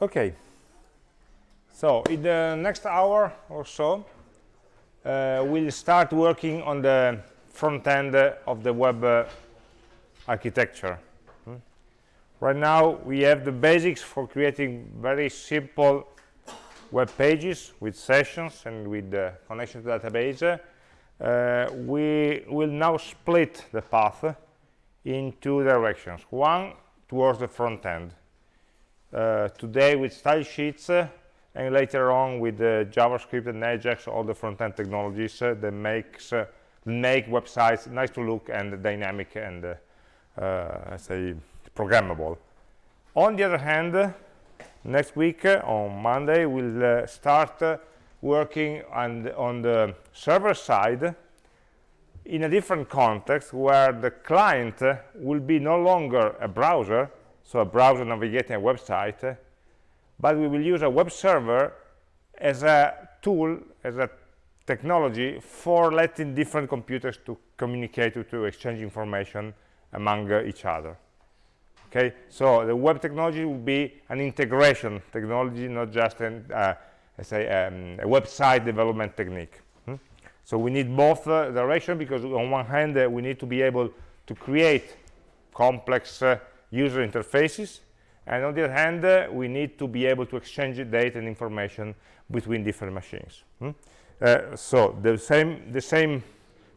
Okay. So in the next hour or so, uh, we'll start working on the front end of the web uh, architecture. Hmm? Right now, we have the basics for creating very simple web pages with sessions and with the connection to database. Uh, we will now split the path in two directions. One towards the front end. Uh, today with style sheets uh, and later on with uh, JavaScript and Ajax, all the front-end technologies uh, that makes uh, make websites nice to look and dynamic and uh, say programmable. On the other hand, next week on Monday we'll start working on on the server side in a different context where the client will be no longer a browser so a browser navigating a website but we will use a web server as a tool as a technology for letting different computers to communicate to, exchange information among uh, each other. Okay? So the web technology will be an integration technology not just an uh, say um, a website development technique. Hmm? so we need both uh, direction because on one hand uh, we need to be able to create complex uh, user interfaces and on the other hand uh, we need to be able to exchange data and information between different machines hmm? uh, so the same the same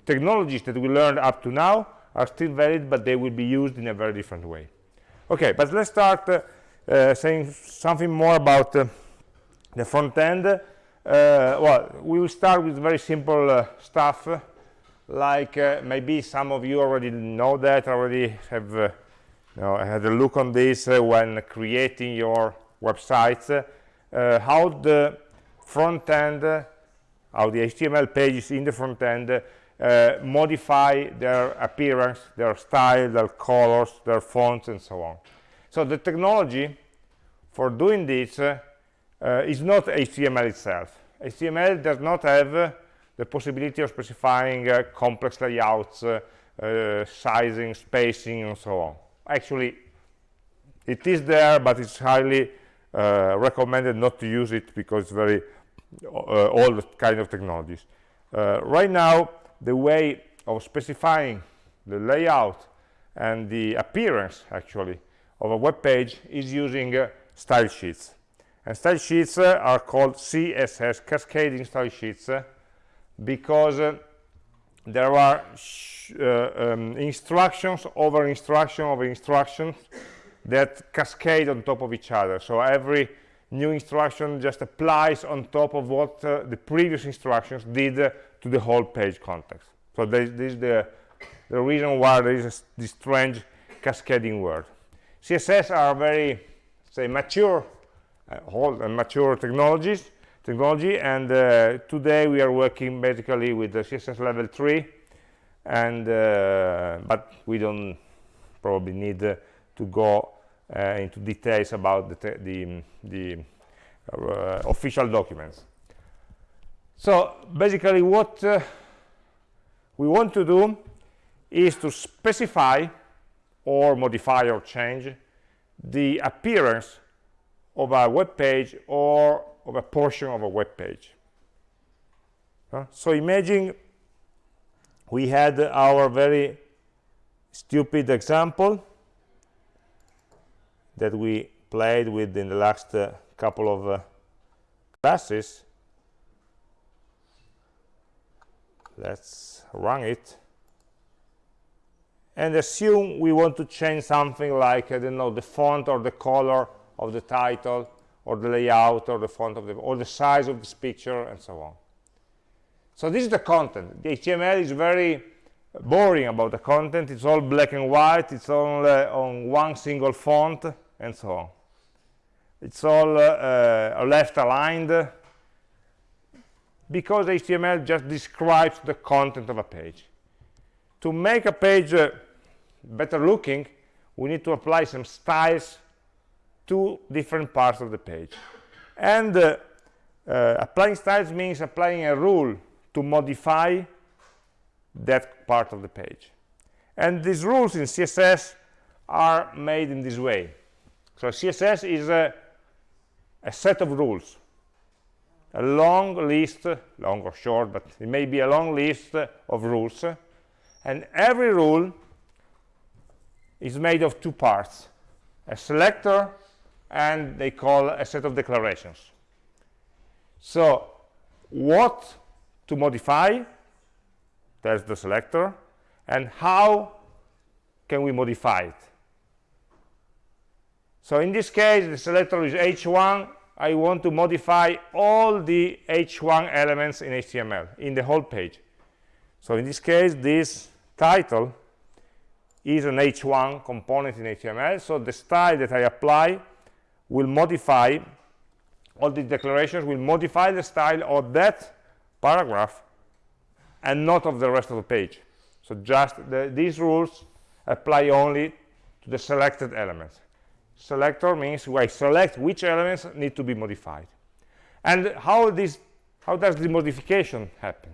technologies that we learned up to now are still valid but they will be used in a very different way okay but let's start uh, uh saying something more about uh, the front end uh, well we will start with very simple stuff like maybe some of you already know that already have I had a look on this uh, when creating your websites, uh, how the front end, uh, how the HTML pages in the front end uh, modify their appearance, their style, their colors, their fonts, and so on. So the technology for doing this uh, is not HTML itself. HTML does not have the possibility of specifying complex layouts, sizing, spacing, and so on actually it is there but it's highly uh, recommended not to use it because it's very uh, old kind of technologies. Uh, right now the way of specifying the layout and the appearance actually of a web page is using uh, style sheets. And style sheets uh, are called css cascading style sheets uh, because there are uh, um, instructions over instruction over instructions that cascade on top of each other. So every new instruction just applies on top of what uh, the previous instructions did uh, to the whole page context. So this, this is the, the reason why there is this strange cascading word. Css are very say mature uh, old and mature technologies technology and uh, today we are working basically with the css level 3 and uh, but we don't probably need uh, to go uh, into details about the the, the uh, official documents. So basically what we want to do is to specify or modify or change the appearance of a web page or of a portion of a web page so imagine we had our very stupid example that we played with in the last uh, couple of uh, classes. Let's run it. And assume we want to change something like I don't know the font or the color of the title or the layout or the font of the or the size of this picture and so on. So this is the content. The html is very boring about the content. It's all black and white. It's all uh, on one single font and so on. It's all uh, uh, left aligned because html just describes the content of a page. To make a page uh, better looking we need to apply some styles to different parts of the page. And uh, uh, applying styles means applying a rule to modify that part of the page. And these rules in css are made in this way. So css is a a set of rules. A long list long or short but it may be a long list of rules. And every rule is made of two parts a selector and they call a set of declarations. So what to modify? That's the selector. And how can we modify it? So in this case the selector is h1 I want to modify all the h1 elements in HTML in the whole page. So in this case this title is an h1 component in HTML so the style that I apply will modify all the declarations will modify the style of that paragraph and not of the rest of the page. So just the, these rules apply only to the selected elements. Selector means I select which elements need to be modified. And how this how does the modification happen?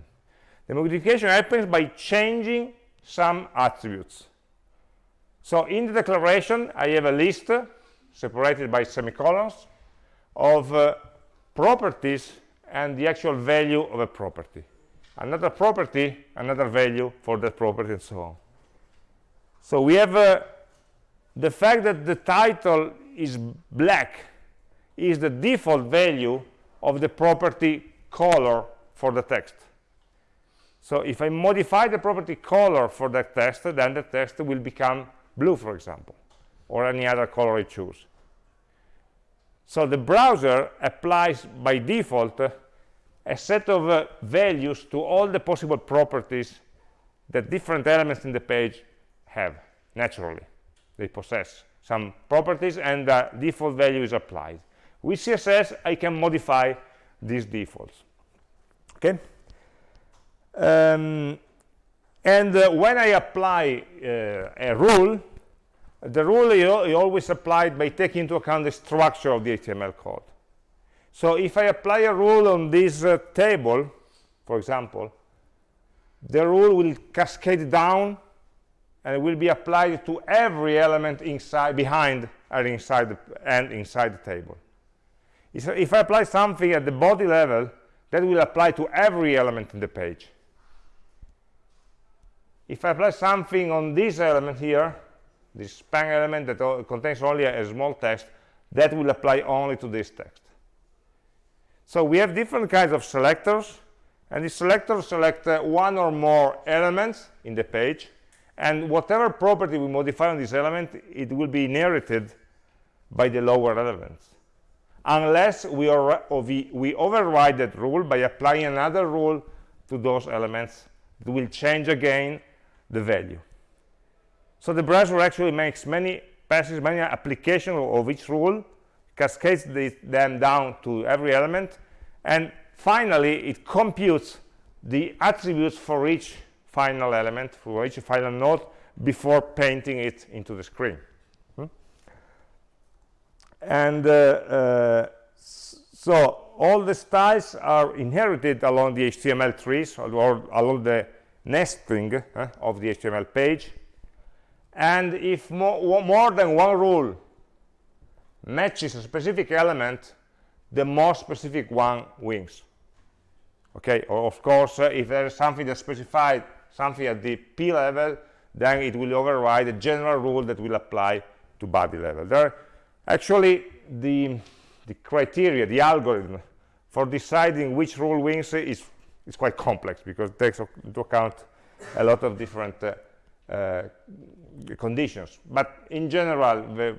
The modification happens by changing some attributes. So in the declaration i have a list separated by semicolons of uh, properties and the actual value of a property. Another property another value for that property and so on. So we have uh, the fact that the title is black is the default value of the property color for the text. So if I modify the property color for that text, then the text will become blue, for example, or any other color I choose. So the browser applies by default a set of uh, values to all the possible properties that different elements in the page have naturally. They possess some properties and the default value is applied. With CSS, I can modify these defaults. Okay? Um, and uh, when I apply uh, a rule, the rule is always applied by taking into account the structure of the HTML code. So if I apply a rule on this uh, table, for example, the rule will cascade down and it will be applied to every element inside, behind, inside, the, and inside the table. If I apply something at the body level, that will apply to every element in the page if I apply something on this element here, this span element that contains only a, a small text, that will apply only to this text. So we have different kinds of selectors, and the selectors select uh, one or more elements in the page, and whatever property we modify on this element, it will be inherited by the lower elements, unless we, we, we override that rule by applying another rule to those elements. It will change again the value. So the browser actually makes many passes, many applications of each rule, cascades the, them down to every element, and finally it computes the attributes for each final element, for each final node, before painting it into the screen. Hmm? And uh, uh, so all the styles are inherited along the HTML trees or, along the nesting uh, of the HTML page and if more, more than one rule matches a specific element the more specific one wins. Okay or of course uh, if there is something that specified something at the p level then it will override the general rule that will apply to body level. There actually the the criteria the algorithm for deciding which rule wins is it's quite complex because it takes into account a lot of different uh, uh, conditions. But in general, the,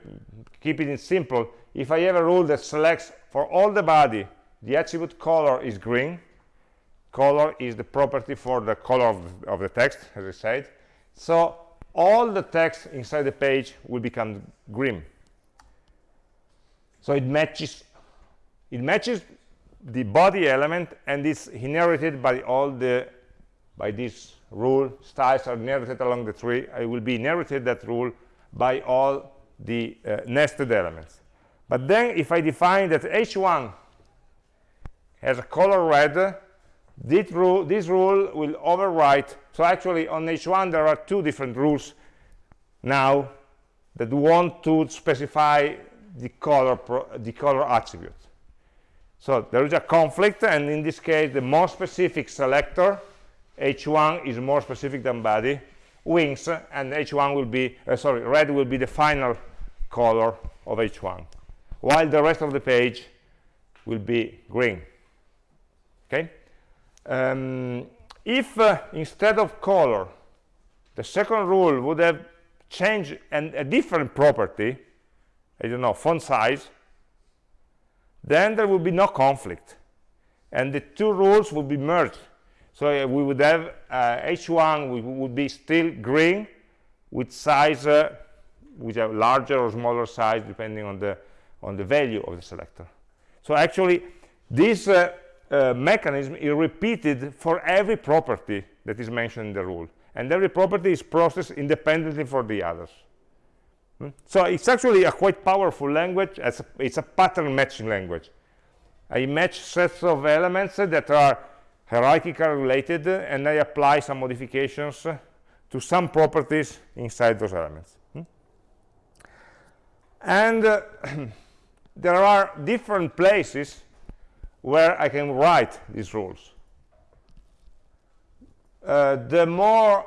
keeping it simple, if I have a rule that selects for all the body, the attribute color is green, color is the property for the color of, of the text, as I said. So all the text inside the page will become green. So it matches it matches the body element and is inherited by all the by this rule styles are inherited along the tree. I will be inherited that rule by all the uh, nested elements. But then if i define that h1 has a color red this rule, this rule will overwrite. So actually on h1 there are two different rules now that want to specify the color the color attribute. So there is a conflict, and in this case, the more specific selector, h1 is more specific than body, wins, and h1 will be, uh, sorry, red will be the final color of h1, while the rest of the page will be green. Okay? Um, if uh, instead of color, the second rule would have changed an, a different property, I don't know, font size, then there will be no conflict and the two rules will be merged so uh, we would have uh, h1 we would be still green with size uh, with a larger or smaller size depending on the on the value of the selector so actually this uh, uh, mechanism is repeated for every property that is mentioned in the rule and every property is processed independently for the others Hmm? So it's actually a quite powerful language. It's a, it's a, pattern matching language. I match sets of elements that are hierarchically related, and I apply some modifications to some properties inside those elements. Hmm? And uh, there are different places where I can write these rules. Uh, the more,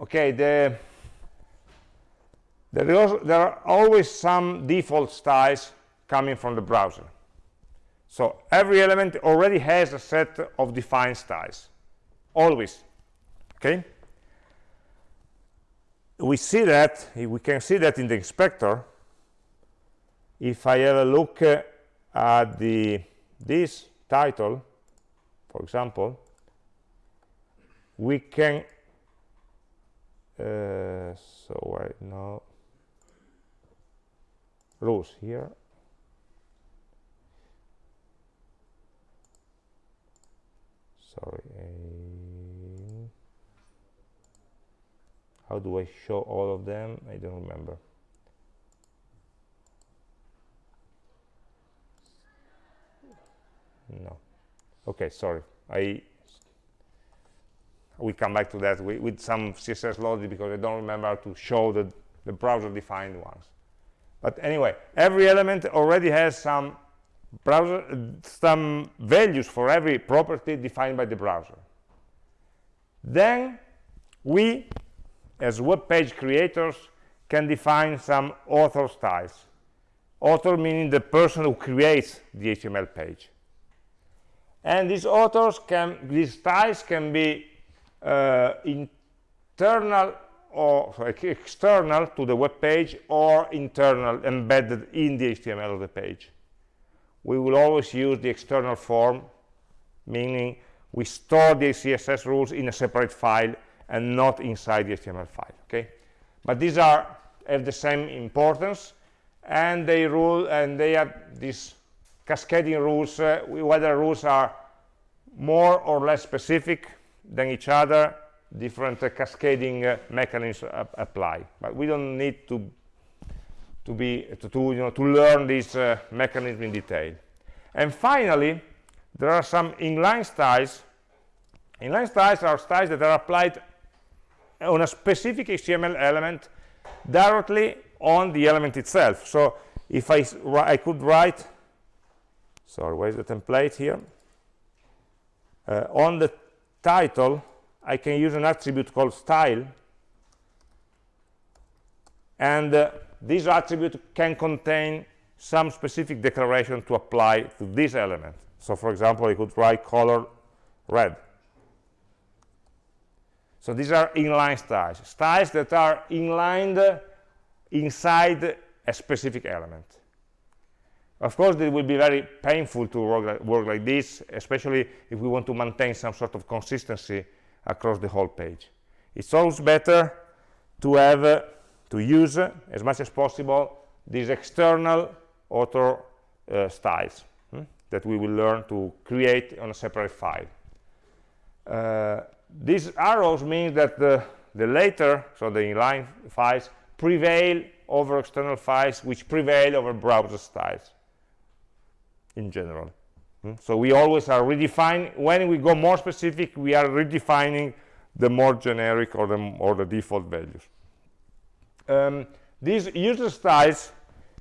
okay, the there, is, there are always some default styles coming from the browser. So every element already has a set of defined styles, always, okay? We see that, we can see that in the inspector. If I have a look uh, at the this title, for example, we can, uh, so right now, rows here sorry how do I show all of them? I don't remember. No. Okay sorry. I we come back to that with, with some CSS logic because I don't remember how to show the, the browser defined ones. But anyway every element already has some browser some values for every property defined by the browser. Then we as web page creators can define some author styles. Author meaning the person who creates the html page. And these authors can these styles can be uh, internal or external to the web page or internal embedded in the HTML of the page. We will always use the external form, meaning we store the CSS rules in a separate file and not inside the HTML file. Okay, but these are have the same importance, and they rule and they have these cascading rules. Uh, whether rules are more or less specific than each other different uh, cascading uh, mechanisms apply but we don't need to to be to, to you know to learn this uh, mechanism in detail. And finally there are some inline styles. Inline styles are styles that are applied on a specific html element directly on the element itself. So if i i could write sorry where's the template here? Uh, on the title I can use an attribute called style. And uh, this attribute can contain some specific declaration to apply to this element. So for example I could write color red. So these are inline styles styles that are inlined inside a specific element. Of course it will be very painful to work like, work like this especially if we want to maintain some sort of consistency across the whole page. It's always better to have to use uh, as much as possible these external author uh, styles hmm, that we will learn to create on a separate file. Uh, these arrows mean that the, the later, so the inline files, prevail over external files which prevail over browser styles in general. Hmm? So we always are redefining, when we go more specific, we are redefining the more generic or the, or the default values. Um, these user styles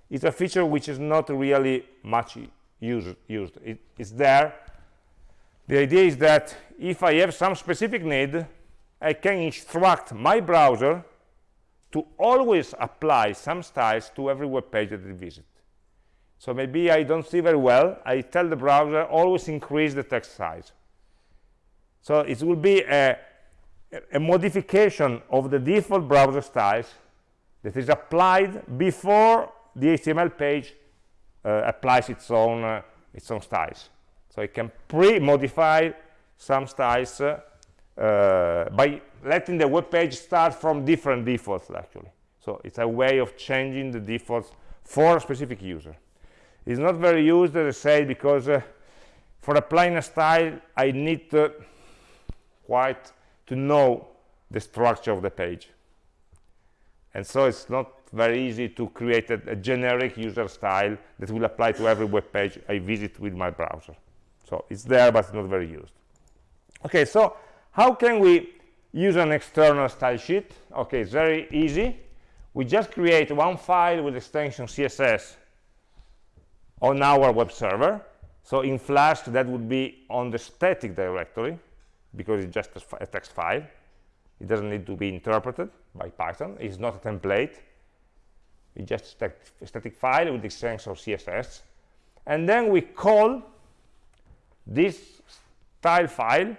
is a feature which is not really much used, used. It, it's there. The idea is that if I have some specific need I can instruct my browser to always apply some styles to every web page that I visit so maybe I don't see very well. I tell the browser always increase the text size. So it will be a, a modification of the default browser styles that is applied before the HTML page uh, applies its own uh, its own styles. So it can pre-modify some styles uh, uh, by letting the web page start from different defaults actually. So it's a way of changing the defaults for a specific user. It's not very used as I say because uh, for applying a style I need quite to know the structure of the page and so it's not very easy to create a, a, generic user style that will apply to every web page I visit with my browser. So it's there, but it's not very used. Okay, so how can we use an external style sheet? Okay, it's very easy. We just create one file with extension CSS on our web server. So in Flask, that would be on the static directory because it's just a text file. It doesn't need to be interpreted by Python. It's not a template. It's just a static file with the extension of CSS. And then we call this style file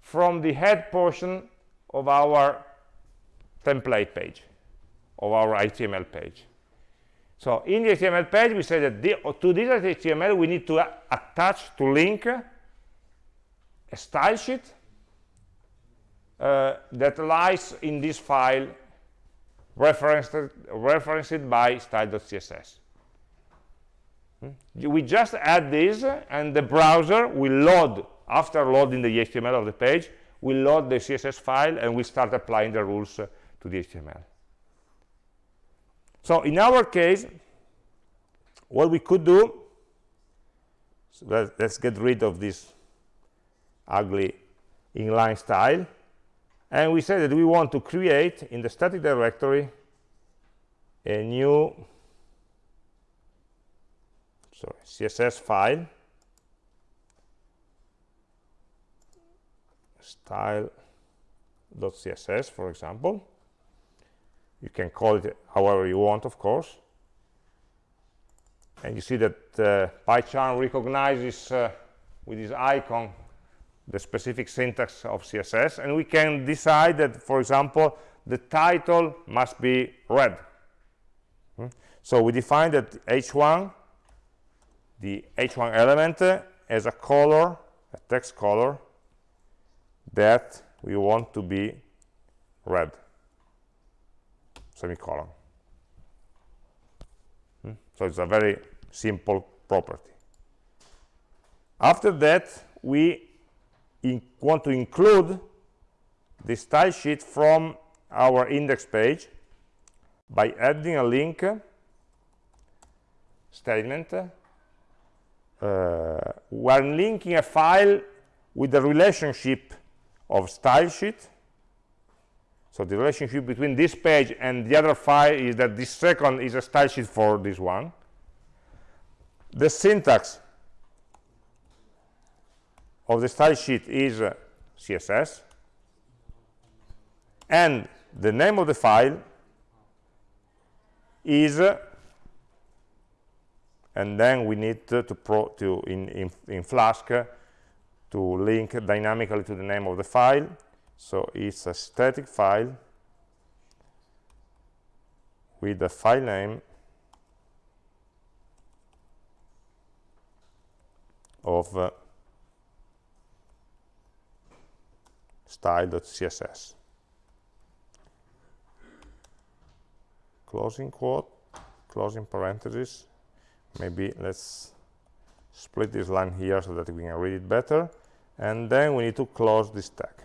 from the head portion of our template page, of our HTML page. So in the HTML page, we say that the, to this HTML, we need to attach, to link a style sheet uh, that lies in this file referenced, referenced by style.css. Hmm? We just add this, and the browser will load, after loading the HTML of the page, will load the CSS file, and we start applying the rules to the HTML. So in our case, what we could do, so let, us get rid of this ugly inline style, and we say that we want to create in the static directory a new sorry, css file. Style.css for example. You can call it however you want of course. And you see that uh, PyCharm recognizes uh, with this icon the specific syntax of css and we can decide that for example the title must be red hmm? so we define that h1 the h1 element as a color a text color that we want to be red semicolon hmm? so it's a very simple property after that we want to include the style sheet from our index page by adding a link statement uh, when linking a file with the relationship of style sheet. So the relationship between this page and the other file is that this second is a style sheet for this one. The syntax of the style sheet is uh, css and the name of the file is uh, and then we need to, to, pro, to in, in, in Flask uh, to link dynamically to the name of the file. So it's a static file with the file name of style.css closing quote closing parenthesis. Maybe let's split this line here so that we can read it better. And then we need to close this tag.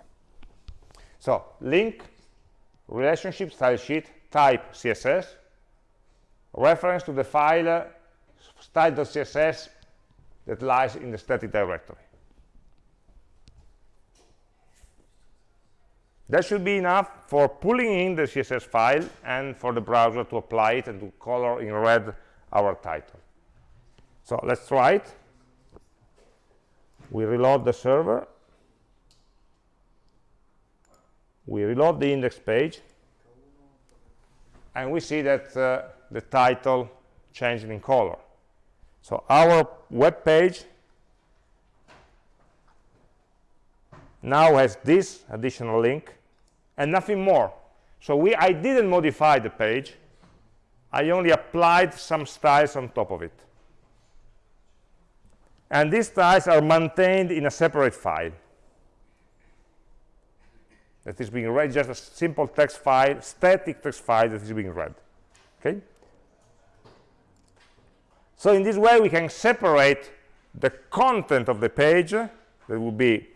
So link relationship style sheet type css reference to the file style.css that lies in the static directory That should be enough for pulling in the CSS file and for the browser to apply it and to color in red our title. So let's try it. we reload the server we reload the index page and we see that uh, the title changed in color so our web page now has this additional link and nothing more. So we i didn't modify the page. I only applied some styles on top of it. And these styles are maintained in a separate file. That is being read just a simple text file static text file that is being read. Okay? So in this way we can separate the content of the page that will be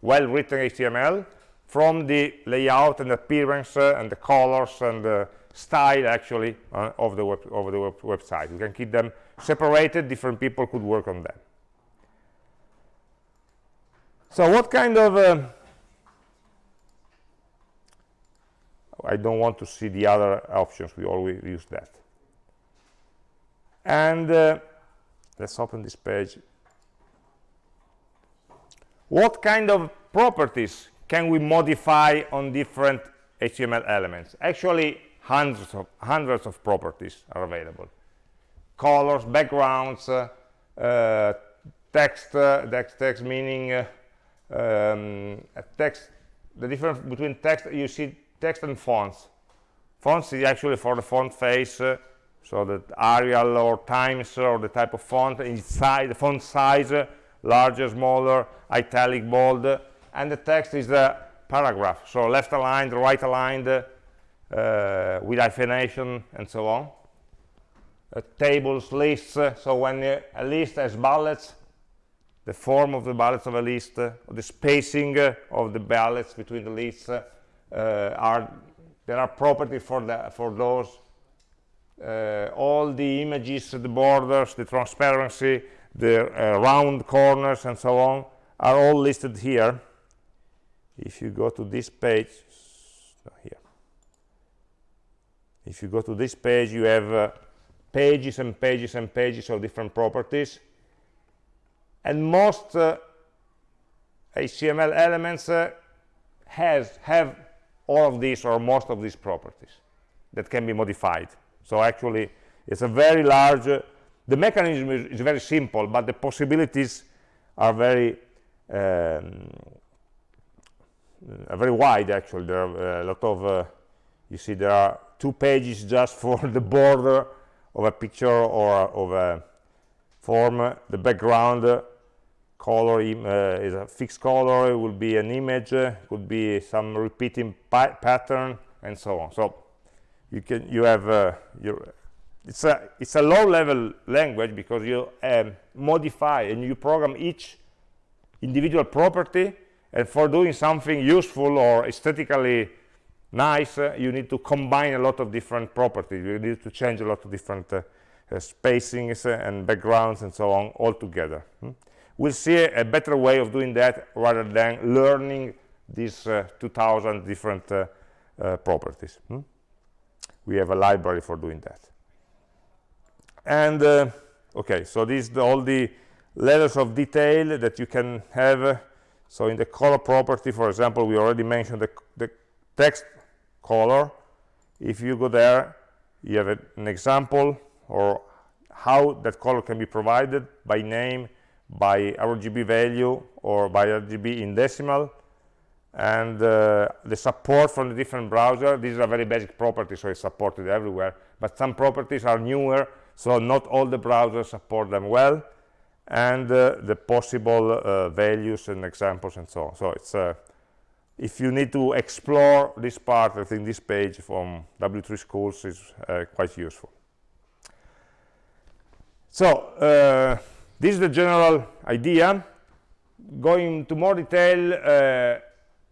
well written html from the layout and appearance uh, and the colors and the style actually uh, of the web of the web website. You can keep them separated different people could work on them. So what kind of uh, I don't want to see the other options. We always use that. And uh, let's open this page. What kind of properties can we modify on different HTML elements? Actually hundreds of hundreds of properties are available. Colors backgrounds uh, uh, text uh, text text meaning uh, um, text the difference between text you see text and fonts. Fonts is actually for the font face uh, so the Arial or Times or the type of font inside the font size uh, larger smaller italic bold and the text is the paragraph. So left aligned right aligned uh, with hyphenation and so on. Uh, tables lists uh, so when uh, a list has bullets the form of the bullets of a list uh, the spacing uh, of the bullets between the lists uh, are there are properties for the for those all the images the borders the transparency the round corners and so on are all listed here if you go to this page here. If you go to this page you have uh, pages and pages and pages of different properties. And most uh, HTML elements uh, has have all of these or most of these properties that can be modified. So actually it's a very large uh, the mechanism is, is, very simple but the possibilities are very um, very wide actually. There are a lot of uh, you see there are two pages just for the border of a picture or of a form. The background color uh, is a fixed color. It will be an image. Uh, could be some repeating pa pattern and so on. So you can you have uh, your it's a it's a low level language because you um, modify and you program each individual property and for doing something useful or aesthetically nice uh, you need to combine a lot of different properties you need to change a lot of different uh, uh, spacings and backgrounds and so on all together hmm? we'll see a, a, better way of doing that rather than learning these uh, 2000 different uh, uh, properties hmm? we have a library for doing that and uh, okay so these the, all the levels of detail that you can have so in the color property for example we already mentioned the, the text color. If you go there you have a, an example or how that color can be provided by name by RGB value or by RGB in decimal. And uh, the support from the different browser these are very basic properties so it's supported everywhere. But some properties are newer so not all the browsers support them well and uh, the possible uh, values and examples and so on. So it's uh, if you need to explore this part I think this page from W3 schools is uh, quite useful. So uh, this is the general idea. Going into more detail uh,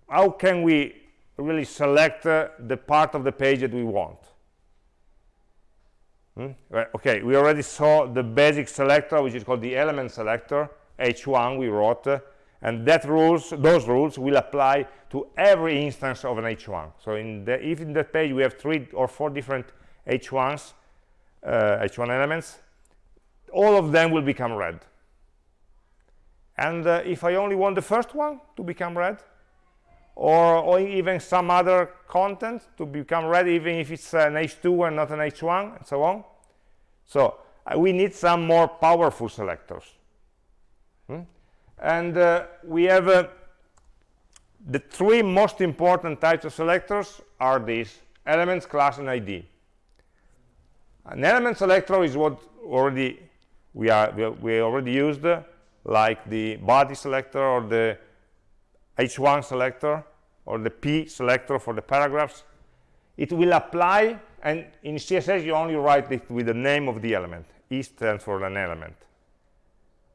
how can we really select the part of the page that we want hmm? okay we already saw the basic selector which is called the element selector h1 we wrote uh, and that rules those rules will apply to every instance of an h1 so in the if in that page we have three or four different h1s h1 uh, elements all of them will become red and uh, if I only want the first one to become red or, or even some other content to become ready even if it's an h2 and not an h1 and so on. So uh, we need some more powerful selectors. Hmm? and uh, we have uh, the three most important types of selectors are these elements class and id an element selector is what already we are we, we already used like the body selector or the h1 selector or the p selector for the paragraphs it will apply and in css you only write it with the name of the element. E stands for an element.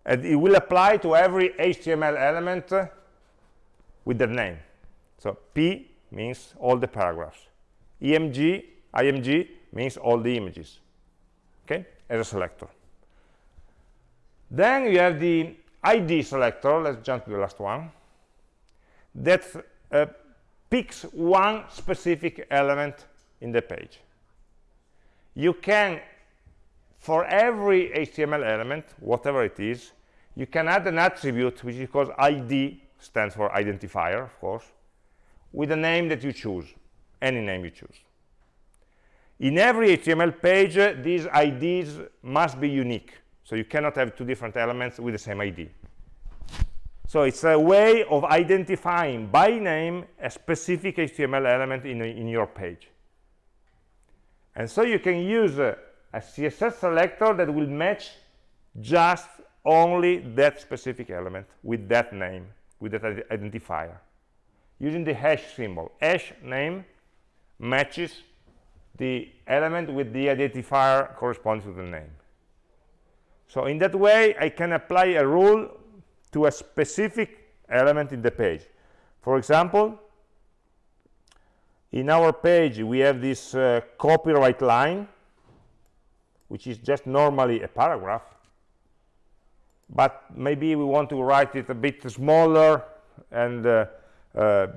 And it will apply to every html element with their name. So p means all the paragraphs. Emg img means all the images okay as a selector. Then you have the id selector. Let's jump to the last one that uh, picks one specific element in the page. You can for every html element whatever it is you can add an attribute which is called id stands for identifier of course with a name that you choose any name you choose. In every html page uh, these ids must be unique so you cannot have two different elements with the same id so it's a way of identifying by name a specific html element in, in your page. And so you can use a, a css selector that will match just only that specific element with that name with that identifier. Using the hash symbol. Hash name matches the element with the identifier corresponds to the name. So in that way i can apply a rule to a specific element in the page. For example in our page we have this uh, copyright line which is just normally a paragraph but maybe we want to write it a bit smaller and uh, uh,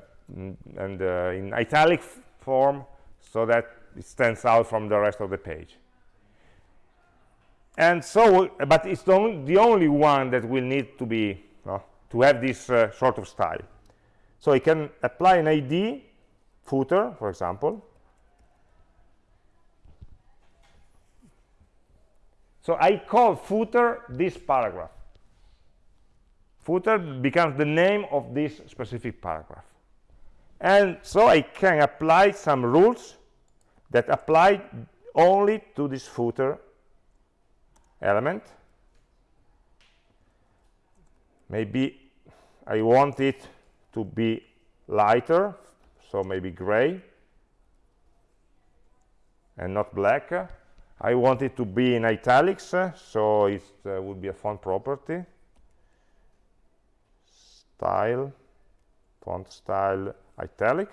and uh, in italic form so that it stands out from the rest of the page and so but it's the only, the only one that will need to be uh, to have this uh, sort of style. So I can apply an ID footer for example. So I call footer this paragraph. Footer becomes the name of this specific paragraph. And so I can apply some rules that apply only to this footer element. Maybe I want it to be lighter so maybe gray and not black. I want it to be in italics so it uh, would be a font property. Style font style italic.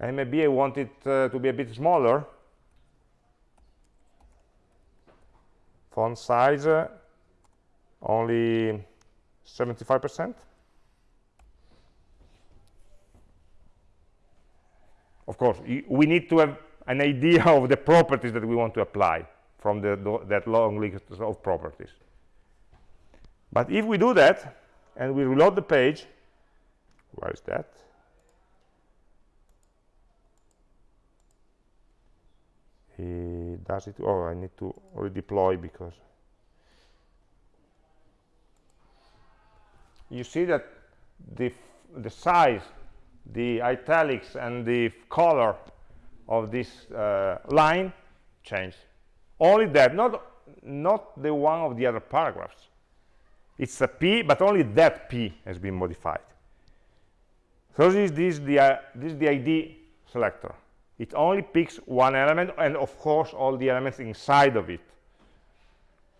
And maybe I want it uh, to be a bit smaller font size uh, only 75 percent. Of course we need to have an idea of the properties that we want to apply from the, that long list of properties. But if we do that and we reload the page where is that does it oh I need to redeploy because you see that the the size the italics and the color of this uh, line change. Only that not not the one of the other paragraphs. It's a p but only that p has been modified. So this, this is the uh, this is the id selector it only picks one element and of course all the elements inside of it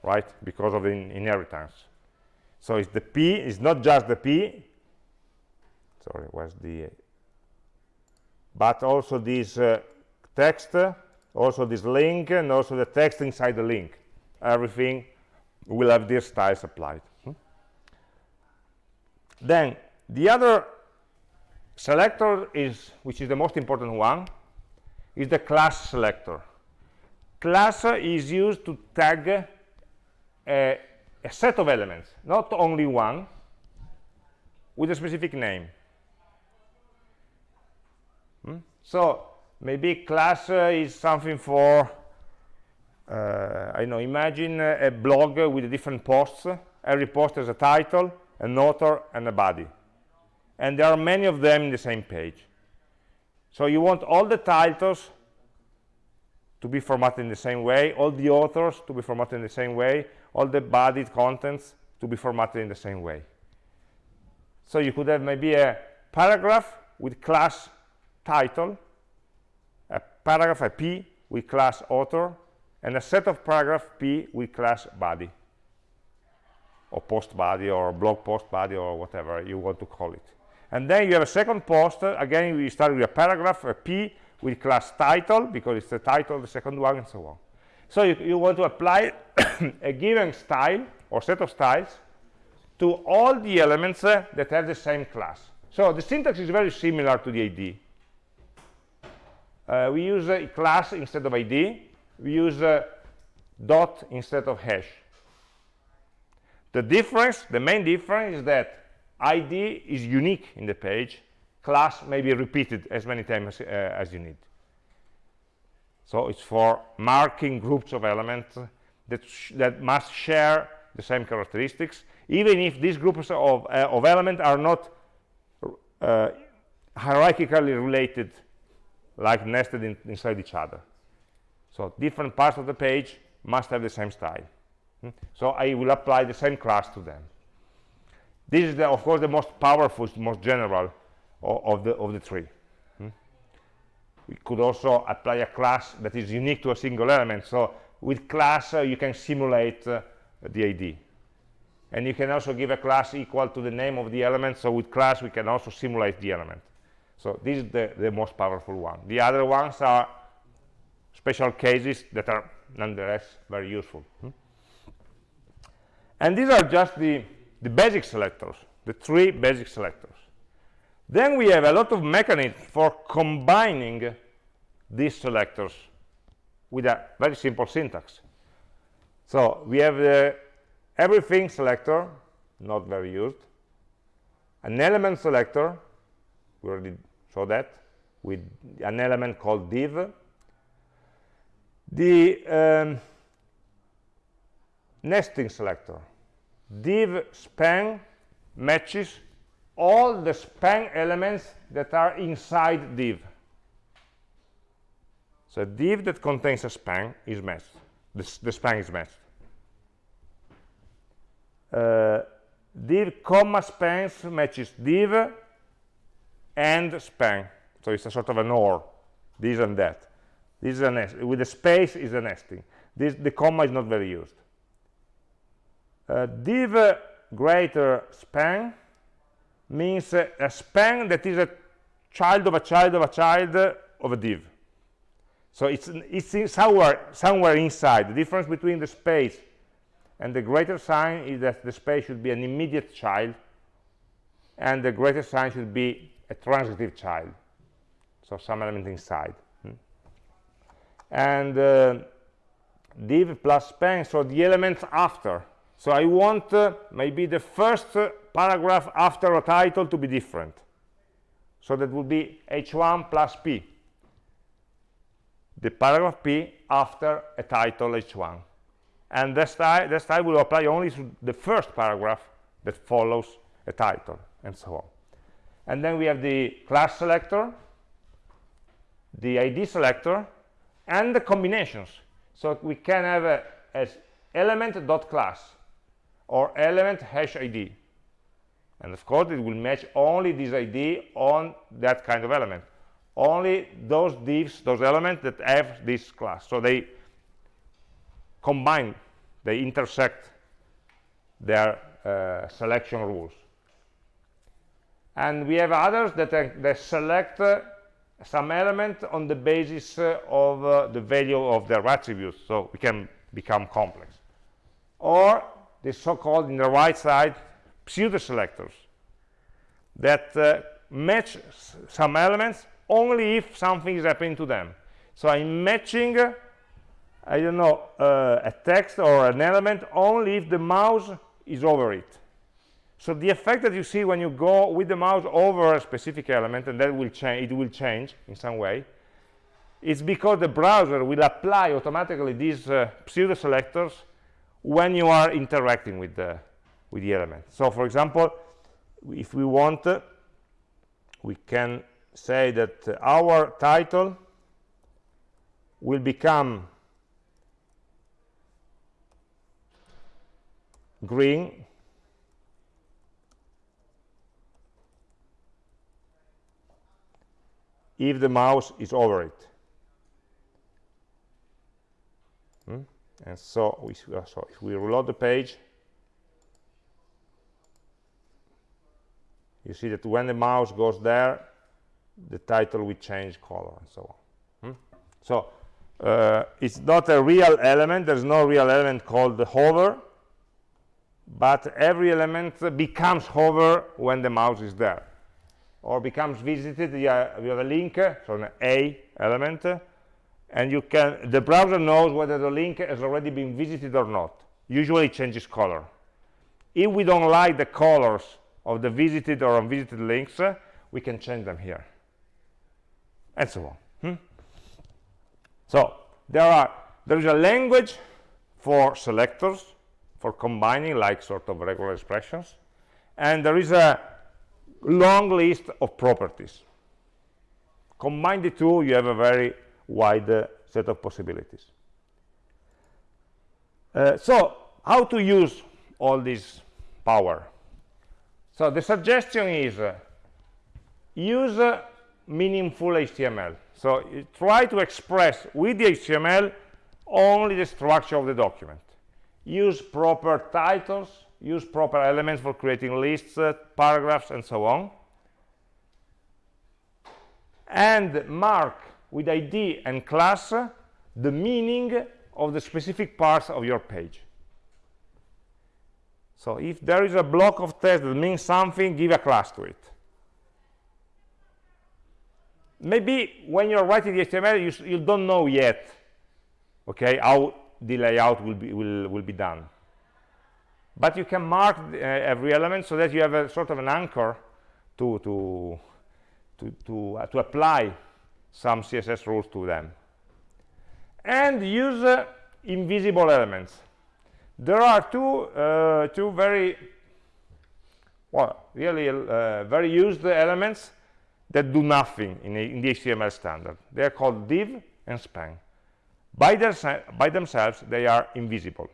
right because of the in inheritance. So it's the p it's not just the p. Sorry where's the but also this uh, text also this link and also the text inside the link. Everything will have these styles applied. Hmm? then the other selector is which is the most important one is the class selector class is used to tag a a set of elements, not only one, with a specific name. Hmm? So maybe class is something for, uh, I know, imagine a blog with different posts. Every post has a title, an author, and a body. And there are many of them in the same page. So you want all the titles to be formatted in the same way, all the authors to be formatted in the same way, all the body contents to be formatted in the same way. So you could have maybe a paragraph with class title, a paragraph, a P with class author, and a set of paragraph P with class body, or post body, or blog post body, or whatever you want to call it. And then you have a second post, again, we start with a paragraph, a P with class title because it's the title of the second one and so on. So you, you want to apply a given style or set of styles to all the elements uh, that have the same class. So the syntax is very similar to the id uh, we use a class instead of id we use a dot instead of hash. The difference the main difference is that id is unique in the page class may be repeated as many times as, uh, as you need. So it's for marking groups of elements that, that must share the same characteristics, even if these groups of, uh, of elements are not uh, hierarchically related, like nested in, inside each other. So different parts of the page must have the same style. Hmm? So I will apply the same class to them. This is, the, of course, the most powerful, most general of, the of the tree hmm? we could also apply a class that is unique to a single element. So with class uh, you can simulate uh, the id and you can also give a class equal to the name of the element. So with class we can also simulate the element. So this is the, the most powerful one. The other ones are special cases that are nonetheless very useful. Hmm? and these are just the the basic selectors the three basic selectors then we have a lot of mechanisms for combining these selectors with a very simple syntax. So we have the everything selector, not very used, an element selector, we already saw that, with an element called div, the um, nesting selector, div span matches all the span elements that are inside div. So a div that contains a span is matched. The, the span is matched. Uh, div comma spans matches div and span. So it's a sort of an OR, this and that. This is a nest. With a space is a nesting. This, the comma is not very used. Uh, div greater span means a span that is a child of a child of a child of a div. So it's, it's somewhere, somewhere inside. The difference between the space and the greater sign is that the space should be an immediate child and the greater sign should be a transitive child. So some element inside. Hmm? And uh, div plus span, so the elements after. So I want uh, maybe the first uh, paragraph after a title to be different. So that would be h1 plus p. The paragraph p after a title h1. And that style, that style will apply only to the first paragraph that follows a title, and so on. And then we have the class selector, the ID selector, and the combinations. So we can have a, as element.class or element hash ID and of course it will match only this id on that kind of element. Only those divs those elements that have this class. So they combine they intersect their uh, selection rules. And we have others that, uh, select uh, some element on the basis uh, of uh, the value of their attributes. So we can become complex. Or the so-called in the right side pseudo selectors that uh, match some elements only if something is happening to them so i'm matching uh, I don't know, uh, a text or an element only if the mouse is over it. So the effect that you see when you go with the mouse over a specific element, and that will change, it will change in some way, is because the browser will apply automatically these uh, pseudo selectors when you are interacting with the with the element. So for example, if we want, uh, we can say that uh, our title will become green if the mouse is over it. Hmm? And so, we, uh, so if we reload the page, you see that when the mouse goes there, the title will change color and so on. Hmm? So uh, it's not a real element. There's no real element called the hover, but every element becomes hover when the mouse is there or becomes visited you have, have a link so an a element and you can the browser knows whether the link has already been visited or not. Usually it changes color. If we don't like the colors of the visited or unvisited links we can change them here. And so on hmm? so there are there is a language for selectors for combining like sort of regular expressions and there is a long list of properties. Combine the two you have a very wide set of possibilities. Uh, so how to use all this power? So the suggestion is uh, use uh, meaningful html so try to express with the html only the structure of the document. Use proper titles use proper elements for creating lists, uh, paragraphs, and so on. And mark with ID and class the meaning of the specific parts of your page. So if there is a block of text that means something, give a class to it. Maybe when you're writing the HTML, you, you don't know yet, okay, how the layout will be, will, will be done but you can mark uh, every element so that you have a sort of an anchor to to to to, uh, to apply some css rules to them. And use uh, invisible elements. There are two uh, two very well really uh, very used elements that do nothing in, a, in, the html standard. They are called div and span. By, their, by themselves they are invisible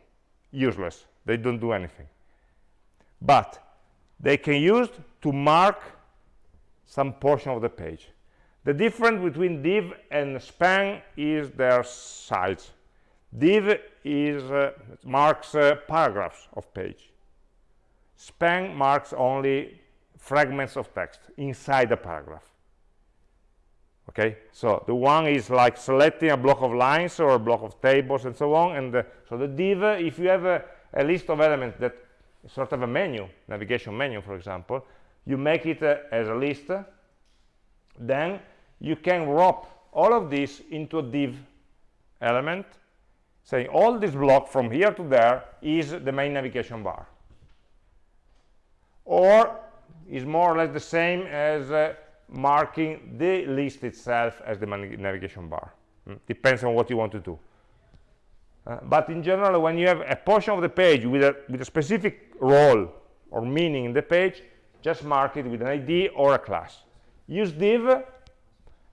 useless. They don't do anything. But they can use to mark some portion of the page the difference between div and span is their size. Div is uh, marks uh, paragraphs of page. Span marks only fragments of text inside the paragraph. Okay? So the one is like selecting a block of lines or a block of tables and so on and so the div if you have a, a list of elements that sort of a menu navigation menu for example you make it uh, as a list then you can wrap all of this into a div element saying all this block from here to there is the main navigation bar or is more or less the same as uh, marking the list itself as the main navigation bar mm. depends on what you want to do uh, but in general, when you have a portion of the page with a, with a specific role or meaning in the page, just mark it with an ID or a class. Use div,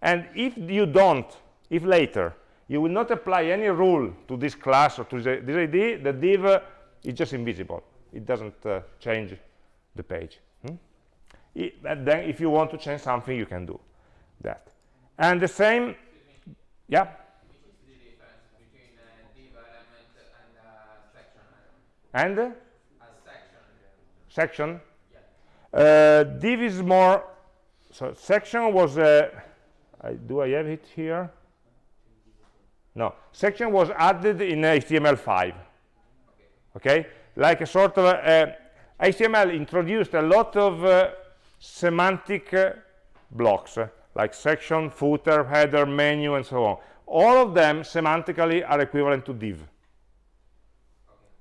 and if you don't, if later, you will not apply any rule to this class or to this ID, the div is just invisible. It doesn't uh, change the page. Hmm? It, and then if you want to change something, you can do that. And the same, yeah? and a section, section? Yeah. Uh, div is more so section was uh, I, do I have it here? No. Section was added in HTML5 okay, like a sort of uh, HTML introduced a lot of uh, semantic uh, blocks uh, like section footer header menu and so on. All of them semantically are equivalent to div.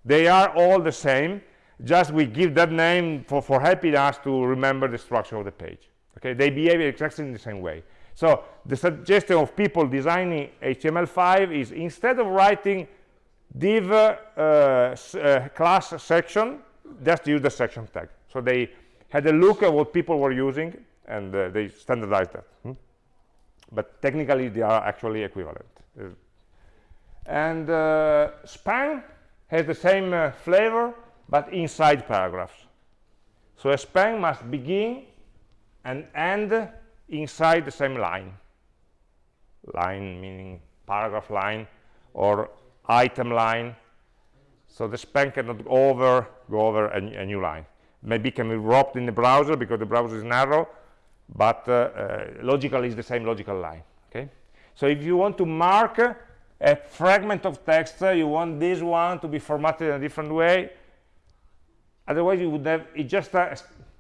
They are all the same just we give that name for, for helping us to remember the structure of the page. Okay? They behave exactly in the same way so the suggestion of people designing html5 is instead of writing div uh, uh, class section just use the section tag. So they had a look at what people were using and uh, they standardized that hmm? but technically they are actually equivalent. Uh, and uh, span has the same uh, flavor but inside paragraphs. So a span must begin and end inside the same line. Line meaning paragraph line or item line. So the span cannot go over go over a, a new line. Maybe can be wrapped in the browser because the browser is narrow but uh, uh, logically is the same logical line okay? So if you want to mark a fragment of text uh, you want this one to be formatted in a different way otherwise you would have it just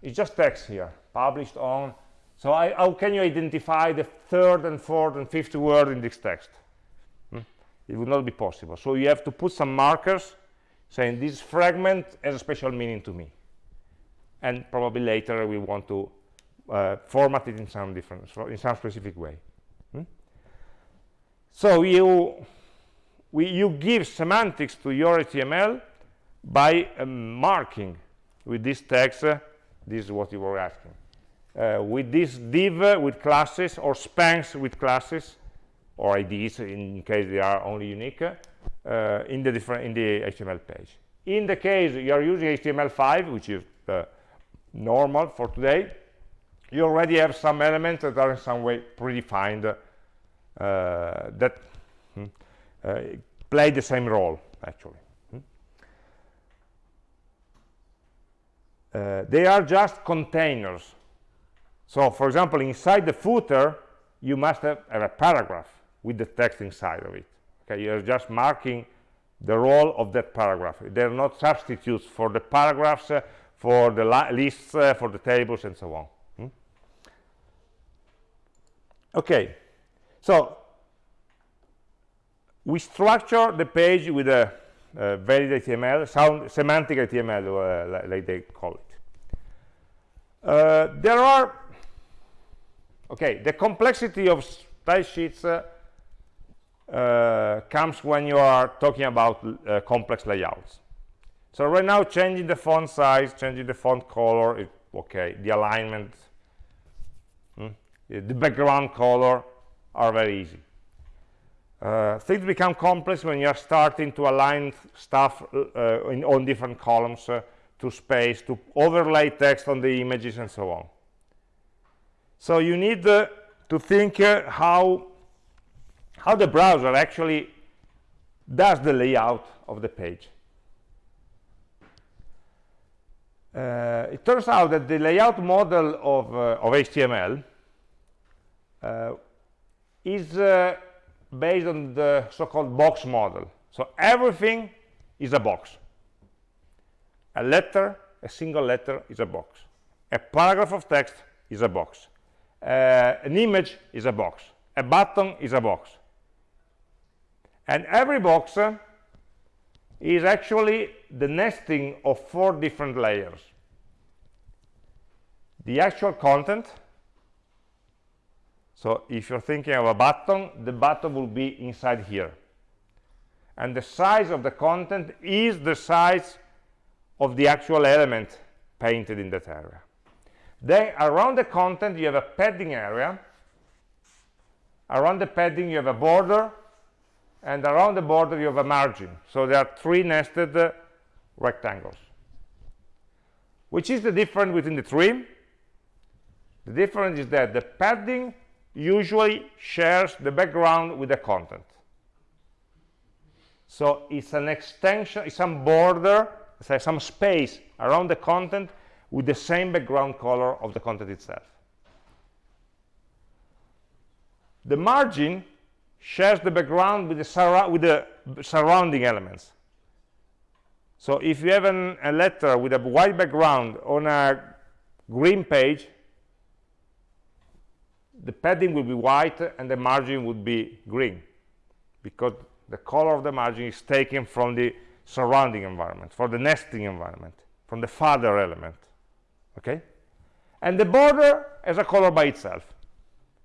it's just text here published on so I, how can you identify the third and fourth and fifth word in this text? Hmm? it would not be possible. So you have to put some markers saying this fragment has a special meaning to me. And probably later we want to uh, format it in some different in some specific way. Hmm? so you we, you give semantics to your HTML by um, marking with this text uh, this is what you were asking uh, with this div with classes or spans with classes or IDs in case they are only unique uh, in the different in the HTML page in the case you are using HTML5 which is uh, normal for today you already have some elements that are in some way predefined uh, that hmm, uh, play the same role actually hmm. uh, they are just containers so for example inside the footer you must have, have, a paragraph with the text inside of it okay you're just marking the role of that paragraph they're not substitutes for the paragraphs uh, for the lists uh, for the tables and so on hmm? okay so we structure the page with a, a valid HTML, sound, semantic HTML, uh, like they call it. Uh, there are, okay, the complexity of style sheets uh, uh comes when you are talking about uh, complex layouts. So right now, changing the font size, changing the font color, is okay. The alignment, hmm? the background color are very easy. Uh, things become complex when you're starting to align stuff uh, in, on different columns uh, to space, to overlay text on the images and so on. So you need uh, to think uh, how, how the browser actually does the layout of the page. Uh, it turns out that the layout model of, of HTML is based on the so-called box model. So everything is a box. A letter, a single letter is a box. A paragraph of text is a box. Uh, an image is a box. A button is a box. And every box uh, is actually the nesting of four different layers. The actual content, so if you're thinking of a button, the button will be inside here. And the size of the content is the size of the actual element painted in that area. Then around the content, you have a padding area. Around the padding, you have a border. And around the border, you have a margin. So there are three nested uh, rectangles. Which is the difference between the three? The difference is that the padding usually shares the background with the content. So it's an extension, it's some border, say some space around the content with the same background color of the content itself. The margin shares the background with the, with the surrounding elements. So if you have an, a letter with a white background on a green page, the padding will be white and the margin would be green because the color of the margin is taken from the surrounding environment, from the nesting environment, from the father element, okay? And the border has a color by itself.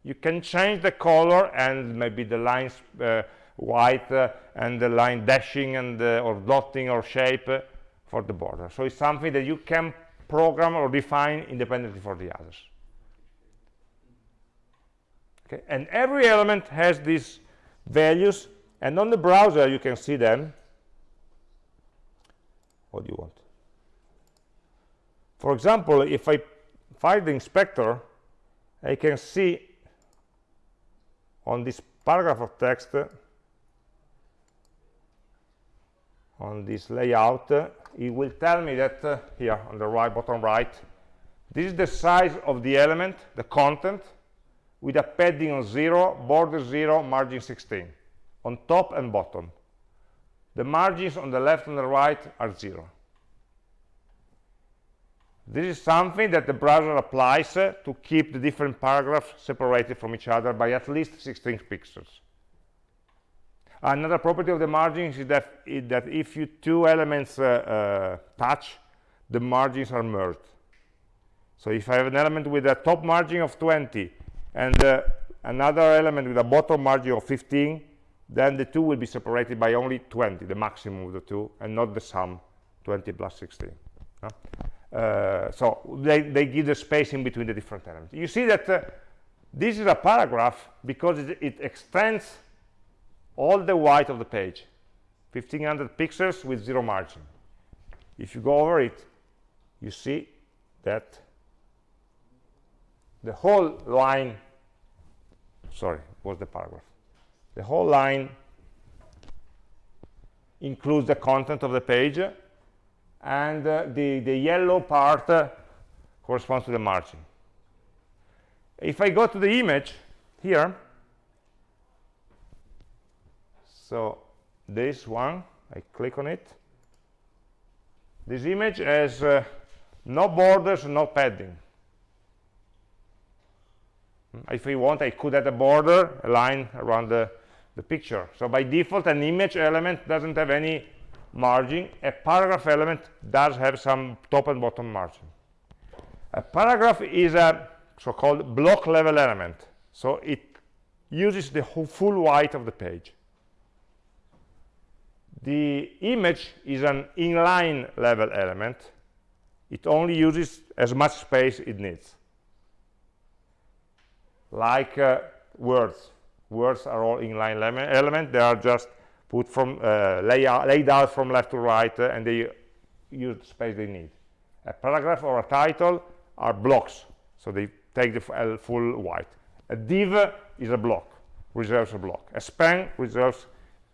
You can change the color and maybe the lines uh, white uh, and the line dashing and uh, or dotting or shape uh, for the border. So it's something that you can program or define independently for the others. Okay, and every element has these values, and on the browser you can see them. What do you want? For example, if I fire the inspector, I can see on this paragraph of text on this layout uh, it will tell me that uh, here on the right bottom right this is the size of the element the content with a padding of 0 border 0 margin 16 on top and bottom. The margins on the left and the right are 0 this is something that the browser applies uh, to keep the different paragraphs separated from each other by at least 16 pixels Another property of the margins is that, is that if you two elements uh, uh, touch, the margins are merged. So if I have an element with a top margin of 20 and uh, another element with a bottom margin of 15, then the two will be separated by only 20, the maximum of the two, and not the sum, 20 plus 16. Uh, so they, they give the space in between the different elements. You see that uh, this is a paragraph because it, it extends all the white of the page. 1500 pixels with zero margin. If you go over it you see that the whole line sorry was the paragraph. The whole line includes the content of the page and uh, the the yellow part uh, corresponds to the margin. If i go to the image here so this one i click on it. This image has uh, no borders no padding. Hmm, if we want i could add a border a line around the, the picture. So by default an image element doesn't have any margin a paragraph element does have some top and bottom margin a paragraph is a so-called block level element so it uses the full white of the page the image is an inline level element. It only uses as much space it needs. Like uh, words. Words are all inline element. They are just put from uh, layout, laid out from left to right, uh, and they use the space they need. A paragraph or a title are blocks, so they take the full white. A div is a block, reserves a block. A span reserves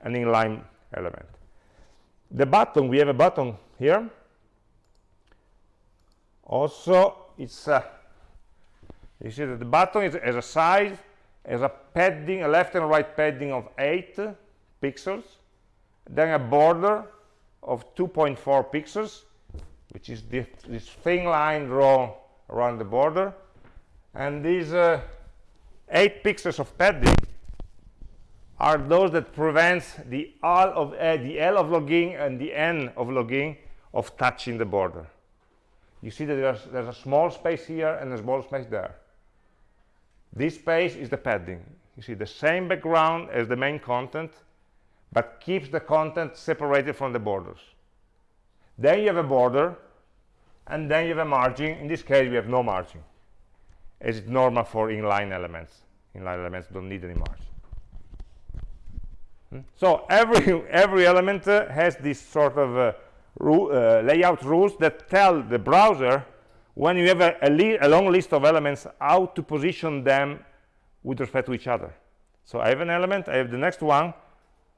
an inline element the button we have a button here also it's a, you see that the button is as a size as a padding a left and right padding of 8 pixels then a border of 2.4 pixels which is this, this thin line drawn around the border and these uh, 8 pixels of padding are those that prevents the L of uh, the L of logging and the N of logging of touching the border. You see that there's, there's a small space here and a small space there. This space is the padding. You see the same background as the main content, but keeps the content separated from the borders. Then you have a border, and then you have a margin. In this case, we have no margin, as it's normal for inline elements. Inline elements don't need any margin. So every, every element uh, has this sort of uh, uh, layout rules that tell the browser when you have a, a, a, long list of elements how to position them with respect to each other. So I have an element, I have the next one.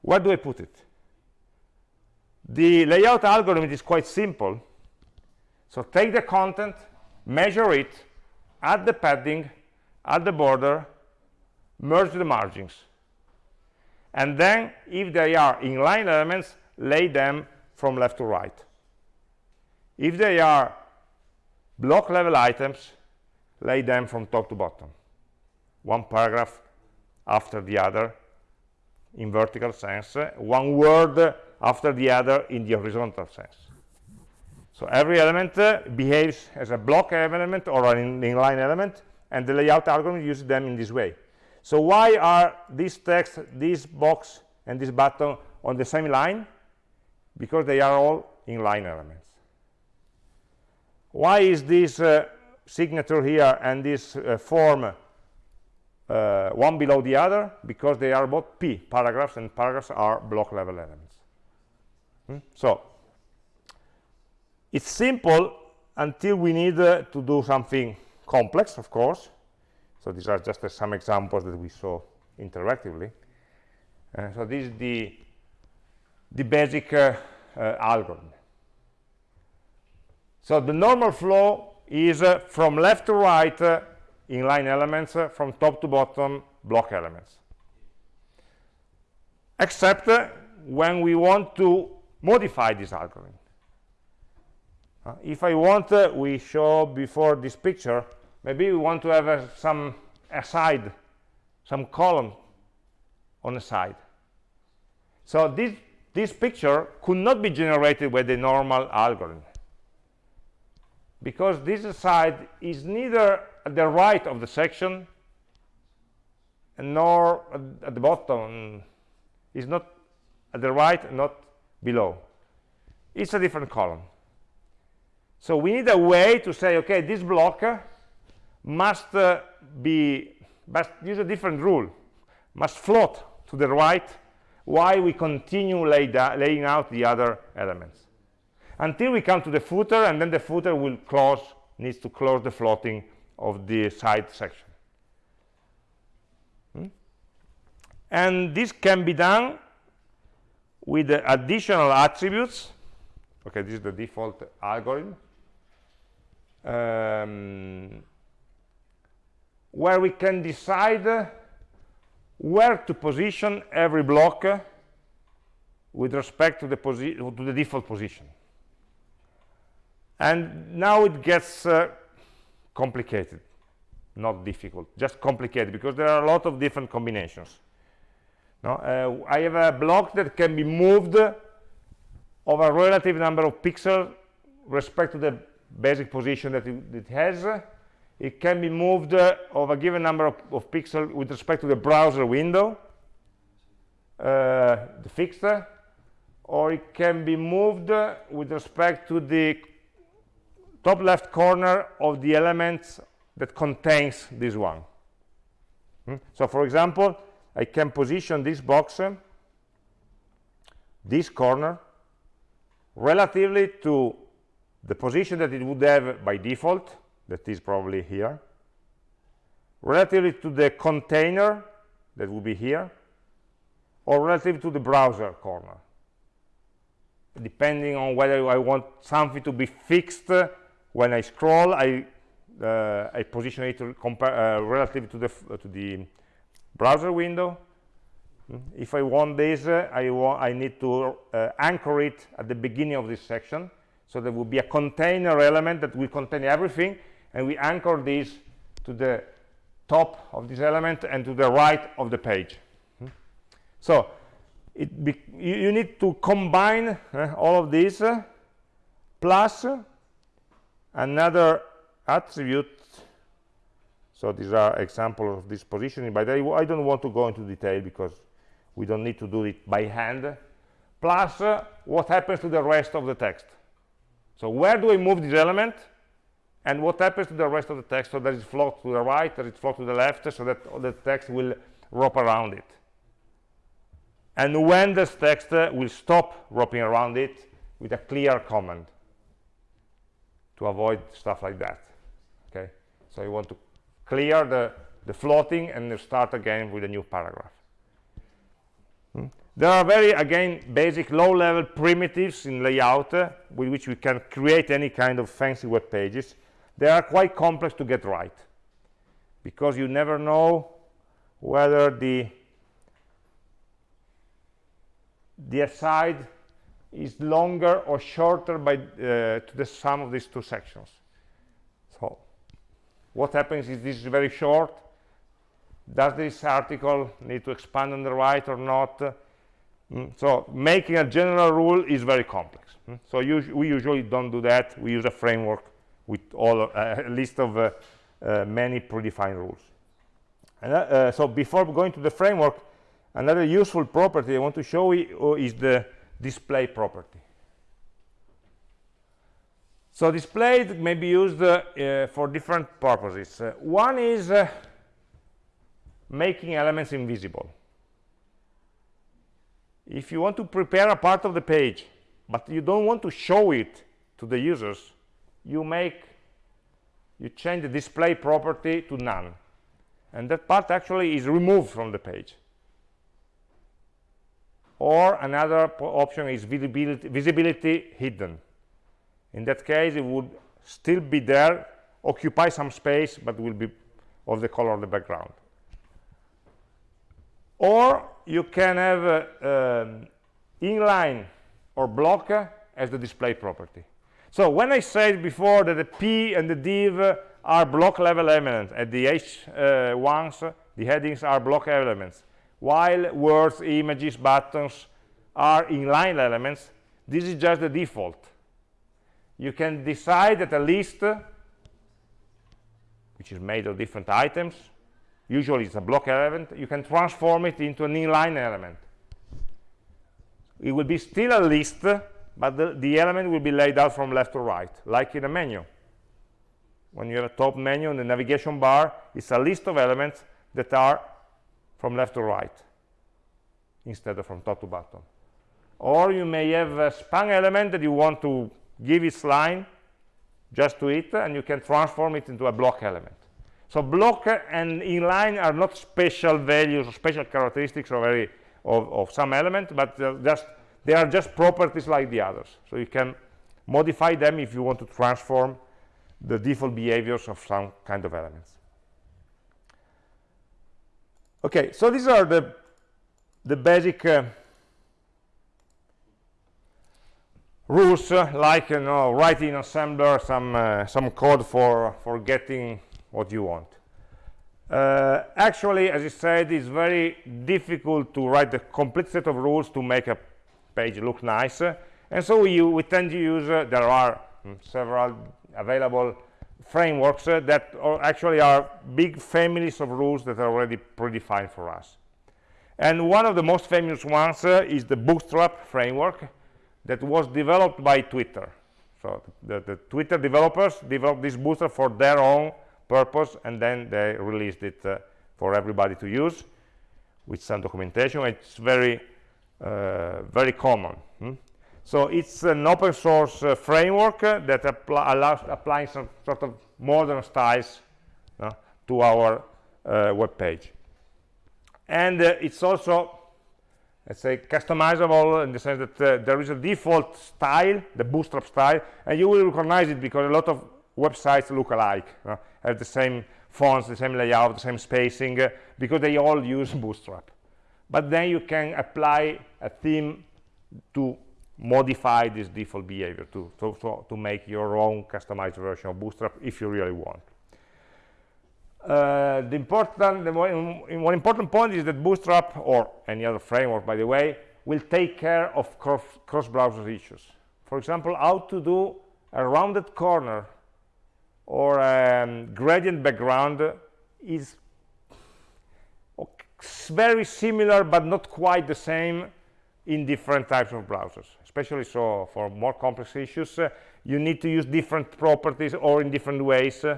Where do I put it? The layout algorithm is quite simple. So take the content, measure it, add the padding, add the border, merge the margins and then if they are inline elements lay them from left to right if they are block level items lay them from top to bottom one paragraph after the other in vertical sense, one word after the other in the horizontal sense. So every element uh, behaves as a block element or an inline element, and the layout algorithm uses them in this way. So why are this text, this box, and this button on the same line? Because they are all inline elements. Why is this uh, signature here and this uh, form uh, one below the other? Because they are both P, paragraphs, and paragraphs are block level elements. Hmm? So it's simple until we need uh, to do something complex, of course. So these are just uh, some examples that we saw interactively. Uh, so this is the, the basic uh, uh, algorithm. So the normal flow is from left to right inline elements, from top to bottom block elements. Except when we want to modify this algorithm. Uh, if I want, uh, we show before this picture, maybe we want to have uh, some aside, some column on the side. So this, this picture could not be generated with the normal algorithm because this side is neither at the right of the section nor at the bottom is not at the right not below it's a different column so we need a way to say, okay, this block must uh, be, must use a different rule, must float to the right while we continue lay laying out the other elements. Until we come to the footer, and then the footer will close, needs to close the floating of the side section. Hmm? And this can be done with the additional attributes. Okay, this is the default algorithm um, where we can decide where to position every block with respect to the, to the default position. And now it gets uh, complicated, not difficult, just complicated, because there are a lot of different combinations. No? Uh, I have a block that can be moved of a relative number of pixels respect to the basic position that it, it has. It can be moved uh, of a given number of, of, pixels with respect to the browser window, uh, the fixed, or it can be moved with respect to the top left corner of the elements that contains this one. Hmm? So for example, I can position this box, uh, this corner, relatively to the position that it would have by default that is probably here relatively to the container that would be here or relative to the browser corner depending on whether I want something to be fixed when I scroll I uh, I position it uh, relative to the to the browser window hmm. if I want this uh, I want I need to uh, anchor it at the beginning of this section so there will be a container element that will contain everything, and we anchor this to the top of this element and to the right of the page. Hmm? So you, you, need to combine uh, all of these uh, plus another attribute. So these are examples of this positioning, but I, I, don't want to go into detail because we don't need to do it by hand. Plus uh, what happens to the rest of the text. So where do I move this element? And what happens to the rest of the text? So does it float to the right, does it float to the left, so that the text will wrap around it. And when this text uh, will stop wrapping around it with a clear command to avoid stuff like that. Okay, so you want to clear the, the floating and start again with a new paragraph. Hmm? There are very, again, basic low-level primitives in layout uh, with which we can create any kind of fancy web pages. They are quite complex to get right because you never know whether the the aside is longer or shorter by uh, to the sum of these two sections. So what happens is this is very short does this article need to expand on the right or not mm, so making a general rule is very complex mm. so we usually don't do that we use a framework with all uh, a list of uh, uh, many predefined rules and, uh, uh, so before going to the framework another useful property i want to show you is the display property so display may be used uh, for different purposes uh, one is uh, making elements invisible. If you want to prepare a part of the page, but you don't want to show it to the users, you make, you change the display property to none. And that part actually is removed from the page. Or another option is visibility, visibility hidden. In that case, it would still be there, occupy some space, but will be of the color of the background or you can have uh, um, inline or block as the display property so when i said before that the p and the div are block level elements at the h1s uh, the headings are block elements while words images buttons are inline elements this is just the default. You can decide that a list which is made of different items usually it's a block element you can transform it into an inline element. It will be still a list but the, the element will be laid out from left to right like in a menu. When you have a top menu in the navigation bar it's a list of elements that are from left to right instead of from top to bottom or you may have a span element that you want to give its line just to it and you can transform it into a block element so block and inline are not special values or special characteristics of, of, of some element, but just they are just properties like the others. So you can modify them if you want to transform the default behaviors of some kind of elements. Okay, so these are the the basic uh, rules, uh, like you know, writing in assembler some uh, some code for for getting what you want. Uh, actually as I said it's very difficult to write the complete set of rules to make a page look nice. And so we, we tend to use uh, there are mm, several available frameworks uh, that are actually are big families of rules that are already predefined for us. And one of the most famous ones uh, is the bootstrap framework that was developed by twitter. So the, the twitter developers developed this bootstrap for their own purpose and then they released it uh, for everybody to use with some documentation. It's very uh, very common hmm? So it's an open source uh, framework uh, that apply, allows applying some sort of modern styles uh, to our uh, web page and it's also let's say customizable in the sense that there is a default style the bootstrap style and you will recognize it because a lot of websites look alike have the same fonts, the same layout, the same spacing, uh, because they all use Bootstrap. But then you can apply a theme to modify this default behavior to, to, to, make your own customized version of Bootstrap if you really want. Uh, the important, the one important point is that Bootstrap, or any other framework, by the way, will take care of cross-browser issues. For example, how to do a rounded corner or um, gradient background is very similar but not quite the same in different types of browsers especially so for more complex issues uh, you need to use different properties or in different ways uh,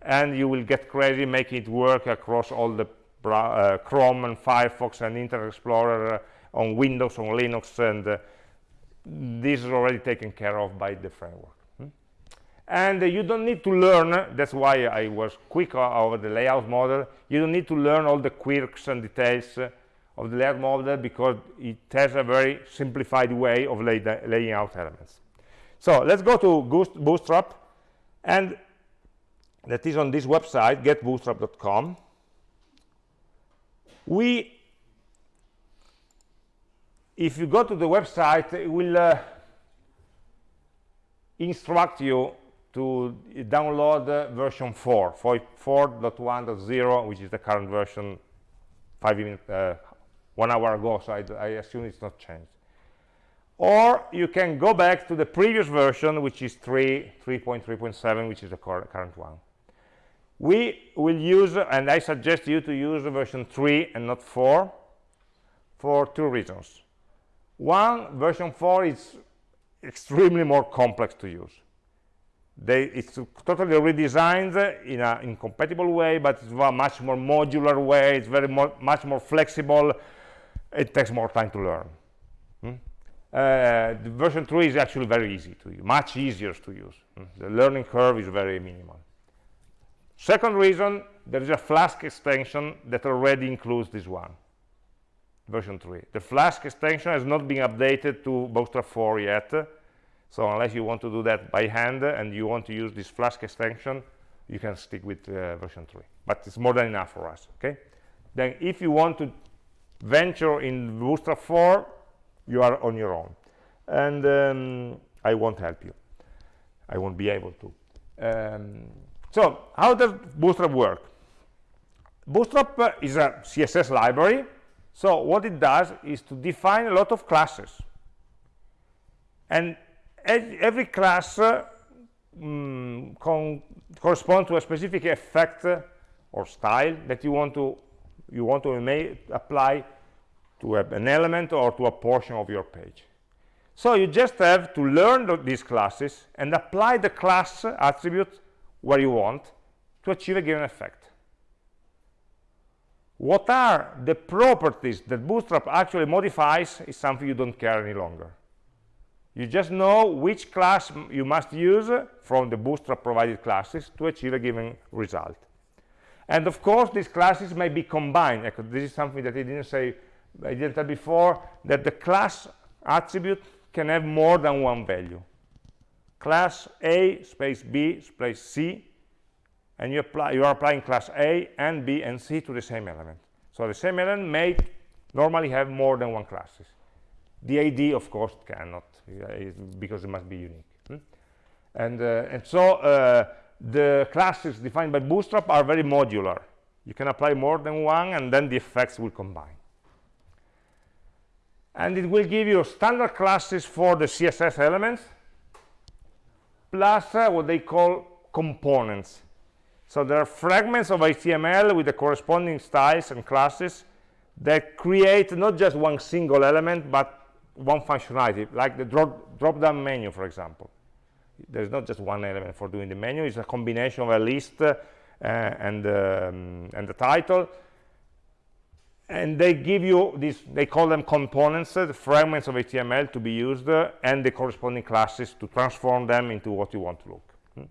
and you will get crazy making it work across all the uh, Chrome and Firefox and Internet Explorer uh, on Windows on Linux and uh, this is already taken care of by the framework and uh, you don't need to learn that's why I was quick over the layout model you don't need to learn all the quirks and details of the layout model because it has a very simplified way of lay laying out elements. So let's go to bootstrap and that is on this website getbootstrap.com we if you go to the website it will uh, instruct you to download uh, version 4, 4.1.0, which is the current version five minutes, uh, one hour ago, so I, I assume it's not changed. Or you can go back to the previous version, which is 3, 3.3.7, which is the current one. We will use, and I suggest you to use version 3 and not 4, for two reasons. One, version 4 is extremely more complex to use. They, it's totally redesigned in a incompatible way, but it's a much more modular way. It's very much more flexible. It takes more time to learn. Hmm? Uh, the version 3 is actually very easy to use, much easier to use. Hmm? The learning curve is very minimal. Second reason, there is a Flask extension that already includes this one, version 3. The Flask extension has not been updated to Bootstrap 4 yet, so unless you want to do that by hand and you want to use this Flask extension, you can stick with uh, version 3. But it's more than enough for us, okay? Then if you want to venture in Bootstrap 4, you are on your own. And um, I won't help you. I won't be able to. Um, so how does Bootstrap work? Bootstrap uh, is a CSS library. So what it does is to define a lot of classes. And every class uh, mm, corresponds to a specific effect or style that you want to you want to apply to an element or to a portion of your page. So you just have to learn th these classes and apply the class attribute where you want to achieve a given effect. What are the properties that Bootstrap actually modifies is something you don't care any longer you just know which class you must use from the bootstrap provided classes to achieve a given result and of course these classes may be combined this is something that i didn't say i didn't tell before that the class attribute can have more than one value class a space b space c and you apply you are applying class a and b and c to the same element so the same element may normally have more than one classes the id of course cannot because it must be unique. Hmm? And, uh, and so uh, the classes defined by Bootstrap are very modular. You can apply more than one, and then the effects will combine. And it will give you standard classes for the CSS elements, plus uh, what they call components. So there are fragments of HTML with the corresponding styles and classes that create not just one single element, but one functionality, like the drop, drop down menu, for example. There's not just one element for doing the menu, it's a combination of a list uh, and, um, and the title. And they give you this, they call them components, uh, the fragments of HTML to be used, uh, and the corresponding classes to transform them into what you want to look. Hmm.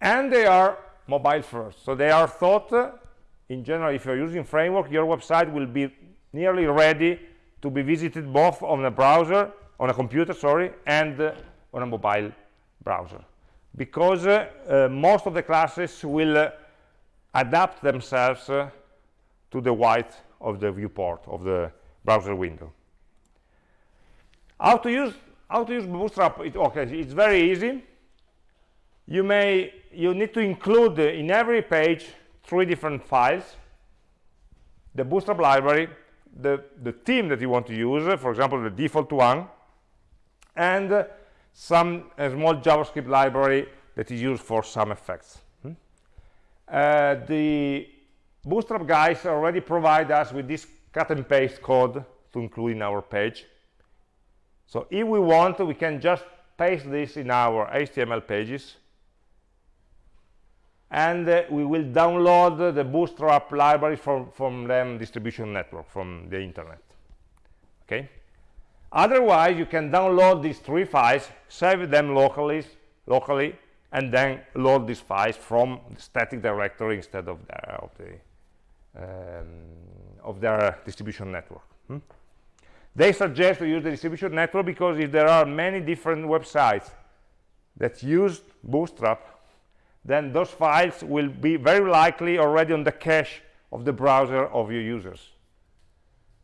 And they are mobile first. So they are thought, uh, in general, if you're using framework, your website will be nearly ready to be visited both on a browser, on a computer, sorry, and uh, on a mobile browser. Because uh, uh, most of the classes will uh, adapt themselves uh, to the white of the viewport of the browser window. How to use how to use Bootstrap? It, okay, it's very easy. You may you need to include in every page three different files: the Bootstrap library, the, the theme that you want to use, for example, the default one, and some small JavaScript library that is used for some effects. Hmm? Uh, the Bootstrap guys already provide us with this cut and paste code to include in our page. So if we want, we can just paste this in our HTML pages and uh, we will download the bootstrap library from from them distribution network from the internet okay otherwise you can download these three files save them locally locally and then load these files from the static directory instead of the of the um, of their distribution network hmm? they suggest to use the distribution network because if there are many different websites that use bootstrap then those files will be very likely already on the cache of the browser of your users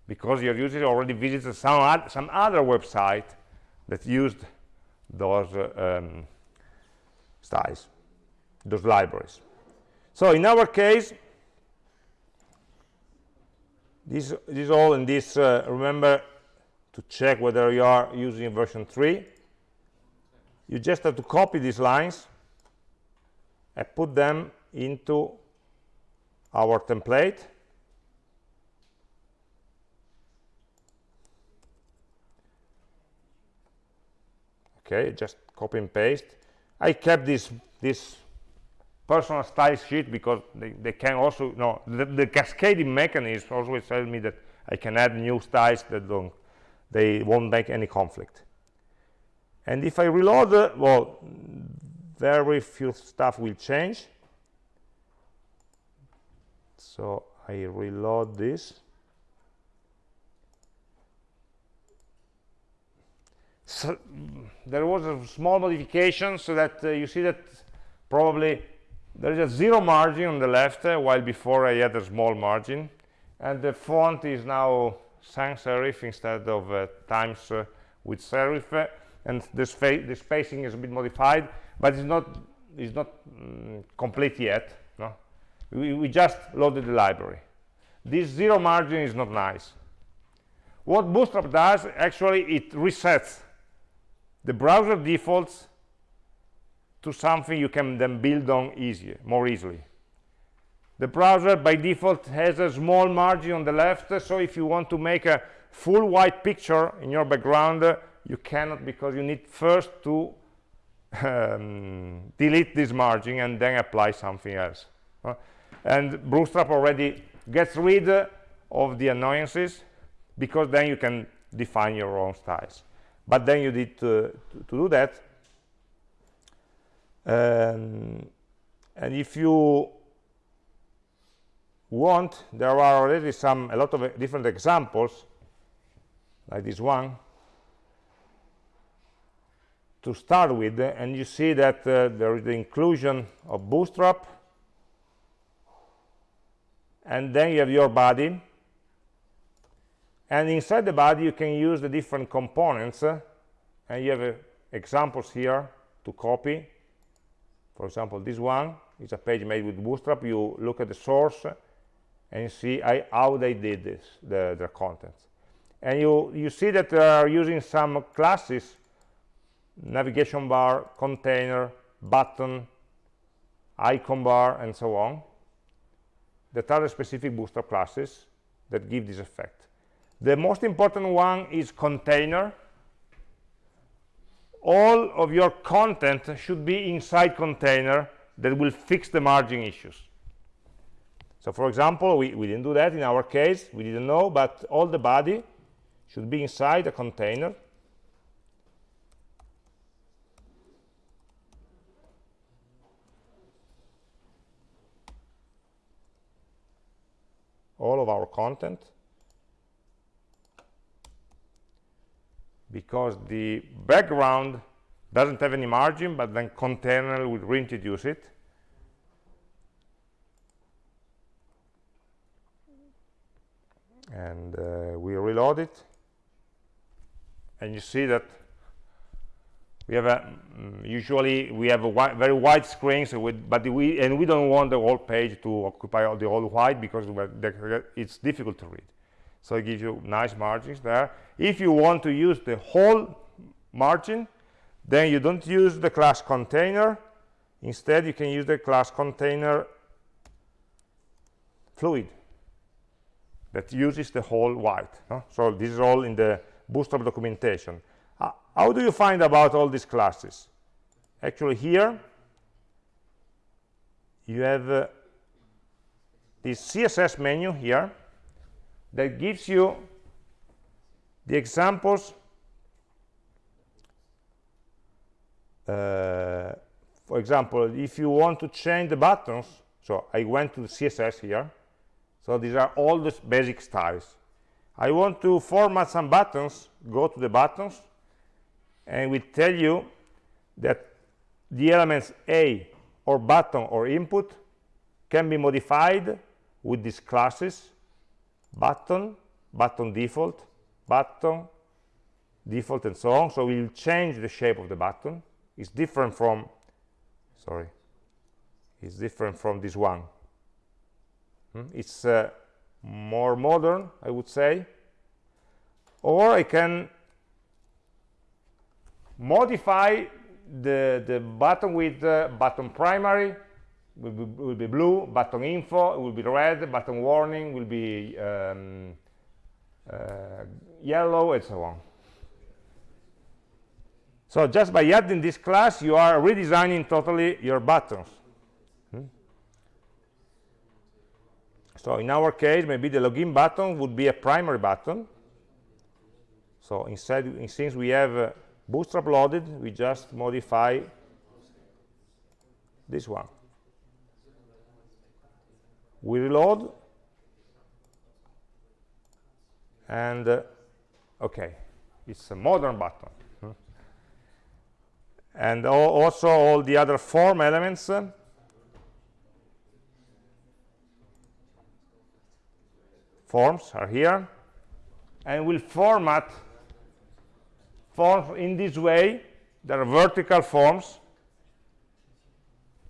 because your users already visited some, some other website that used those uh, um, styles those libraries. So in our case this this all in this uh, remember to check whether you are using version 3 you just have to copy these lines and put them into our template okay just copy and paste. I kept this this personal style sheet because they, they can also no the, the cascading mechanism always tells me that i can add new styles that don't they won't make any conflict. And if i reload uh, well very few stuff will change. So i reload this so there was a small modification so that uh, you see that probably there is a zero margin on the left uh, while before I had a small margin. And the font is now sans serif instead of uh, times uh, with serif. And the, the, spacing is a bit modified but it's not it's not mm, complete yet no? We, we just loaded the library. This zero margin is not nice. What bootstrap does actually it resets the browser defaults to something you can then build on easier, more easily. The browser by default has a small margin on the left, so if you want to make a full white picture in your background, you cannot because you need first to um, delete this margin and then apply something else. Uh, and Bootstrap already gets rid of the annoyances because then you can define your own styles but then you need to, to, do that. Um, and if you want there are already some a lot of different examples like this one to start with and you see that uh, there is the inclusion of bootstrap and then you have your body and inside the body you can use the different components uh, and you have uh, examples here to copy. For example this one is a page made with bootstrap. You look at the source and you see I, how they did this the, the contents. And you you see that they are using some classes navigation bar container button icon bar and so on that are the specific bootstrap classes that give this effect the most important one is container. All of your content should be inside container that will fix the margin issues. So for example we, we didn't do that in our case we didn't know but all the body should be inside a container. All of our content because the background doesn't have any margin but then container will reintroduce it. And uh, we reload it. And you see that we have a mm, usually we have a wi very wide screen so with, but we and we don't want the whole page to occupy all the whole white because it's difficult to read so it gives you nice margins there. If you want to use the whole margin then you don't use the class container. Instead you can use the class container fluid that uses the whole white no? so this is all in the bootstrap documentation. Uh, how do you find about all these classes? Actually here you have uh, this css menu here that gives you the examples uh, for example if you want to change the buttons so I went to the CSS here. So these are all the basic styles. I want to format some buttons go to the buttons and we tell you that the elements A or button or input can be modified with these classes button button default button default and so on. So we'll change the shape of the button. It's different from sorry it's different from this one. Hmm? it's uh, more modern I would say. Or I can modify the, the button with uh, button primary will be, will be, blue, button info will be red, button warning will be um, uh, yellow, and so on. So just by adding this class, you are redesigning totally your buttons. Hmm? So in our case, maybe the login button would be a primary button. So instead, since we have uh, Bootstrap loaded, we just modify this one. We reload, and uh, okay, it's a modern button. Hmm. And also all the other form elements uh, forms are here and we'll format forms in this way there are vertical forms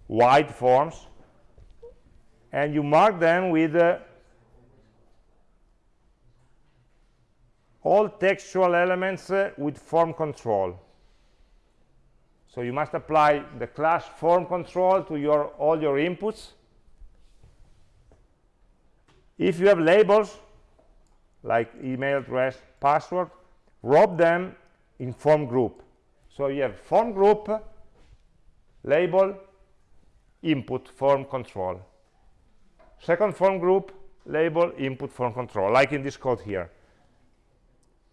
wide forms and you mark them with uh, all textual elements uh, with form control. So you must apply the class form control to your all your inputs. If you have labels like email address password wrap them in form group. So you have form group label input form control second form group label input form control like in this code here.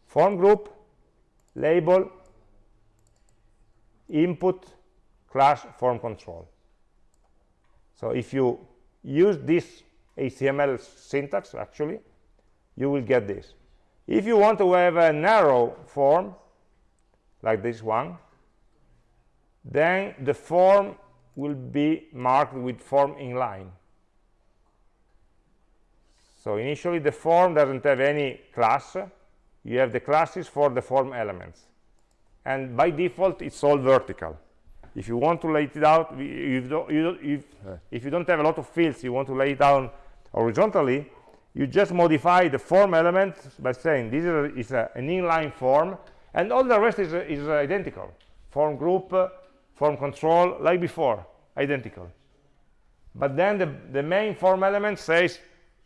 Form group label input class form control. So if you use this HTML syntax actually you will get this. If you want to have a narrow form like this one then the form will be marked with form inline so initially the form doesn't have any class. You have the classes for the form elements. And by default it's all vertical. If you want to lay it out if, you if, if you don't have a lot of fields you want to lay it down horizontally you just modify the form element by saying this is, a, is a, an inline form and all the rest is, is identical. Form group uh, form control like before identical. But then the, the main form element says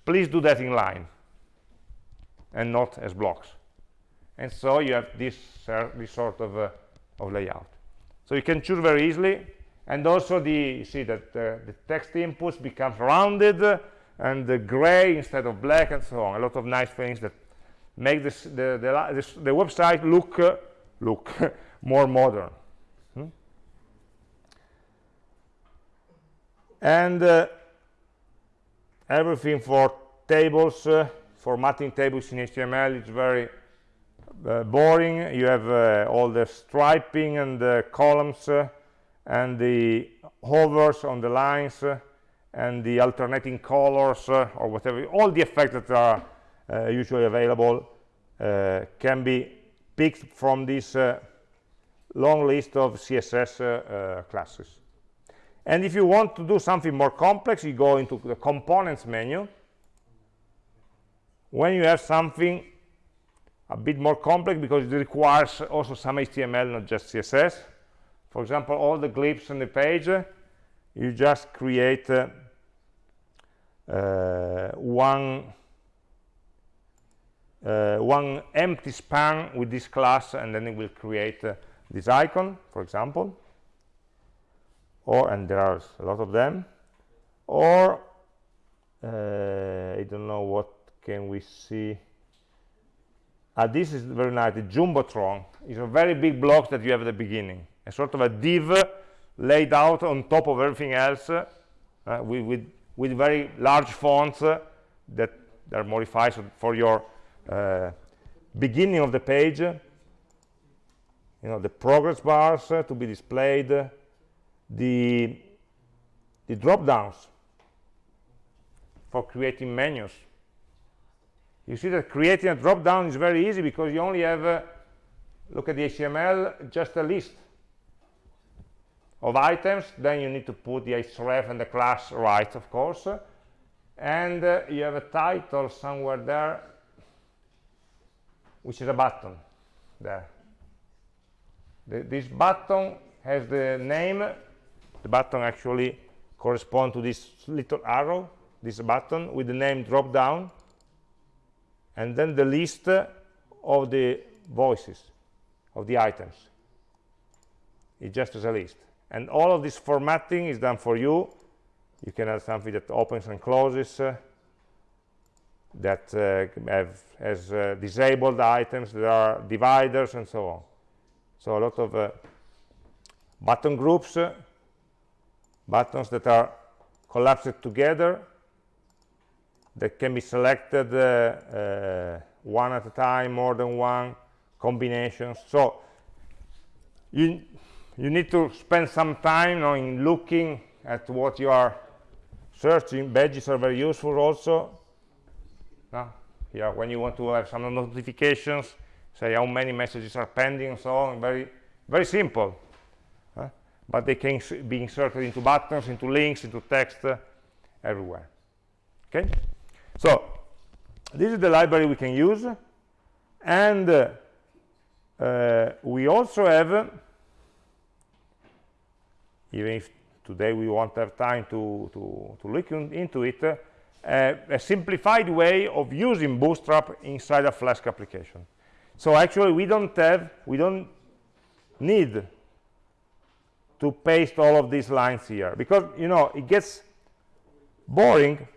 please do that in line and not as blocks. And so you have this, uh, this sort of, uh, of layout. So you can choose very easily. And also the you see that uh, the text inputs becomes rounded and the gray instead of black and so on. A lot of nice things that make this, the, the, this, the website look uh, look more modern. Hmm? and uh, everything for tables uh, formatting tables in html is very uh, boring. You have uh, all the striping and the columns uh, and the hovers on the lines and the alternating colors or whatever. All the effects that are usually available can be picked from this long list of css classes and if you want to do something more complex you go into the components menu. When you have something a bit more complex because it requires also some html not just css for example all the glyphs on the page you just create uh, uh, one uh, one empty span with this class and then it will create uh, this icon for example or and there are a lot of them. Or uh, I don't know what can we see. Uh, this is very nice. The jumbotron is a very big block that you have at the beginning. A sort of a div laid out on top of everything else uh, with, with, with very large fonts uh, that are modified for your uh, beginning of the page. You know the progress bars uh, to be displayed the the drop downs for creating menus. You see that creating a drop down is very easy because you only have uh, look at the html just a list of items. Then you need to put the href and the class right of course. And uh, you have a title somewhere there which is a button there. The, this button has the name the button actually corresponds to this little arrow this button with the name drop down and then the list of the voices of the items. It just as a list. And all of this formatting is done for you. You can have something that opens and closes uh, that uh, have has uh, disabled items there are dividers and so on. So a lot of uh, button groups uh, buttons that are collapsed together that can be selected uh, one at a time more than one combinations so you you need to spend some time you know, in looking at what you are searching badges are very useful also no? here when you want to have some notifications say how many messages are pending and so on very very simple? But they can be inserted into buttons into links into text uh, everywhere okay so this is the library we can use and uh, uh, we also have even if today we won't have time to, to, to look in, into it, uh, a simplified way of using Bootstrap inside a Flask application. So actually we don't have, we don't need to paste all of these lines here. Because, you know, it gets boring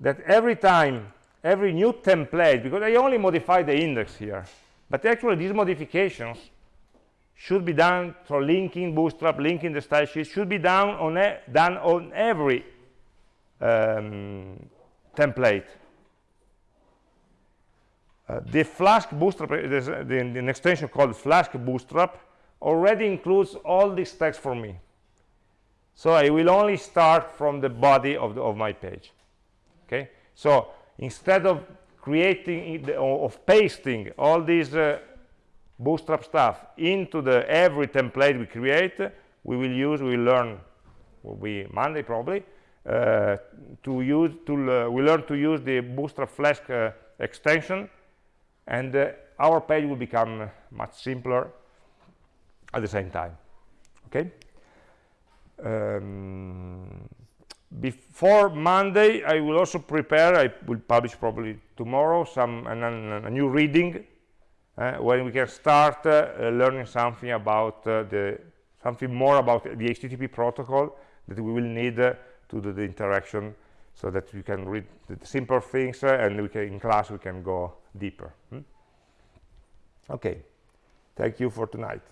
that every time, every new template, because I only modify the index here, but actually these modifications should be done through linking bootstrap linking the style sheet should be done on done on every um, template. Uh, the flask bootstrap there's uh, the, the, an extension called flask bootstrap already includes all this text for me. So i will only start from the body of, the, of my page. Okay? So instead of creating of pasting all these uh, bootstrap stuff into the every template we create we will use we learn will be monday probably uh, to use to uh, we learn to use the bootstrap flask uh, extension and uh, our page will become much simpler at the same time okay? Um, before monday i will also prepare i will publish probably tomorrow some a new reading uh, when we can start uh, learning something about uh, the something more about the HTTP protocol that we will need to do the interaction so that we can read the simple things and we can in class we can go deeper hmm? okay. Thank you for tonight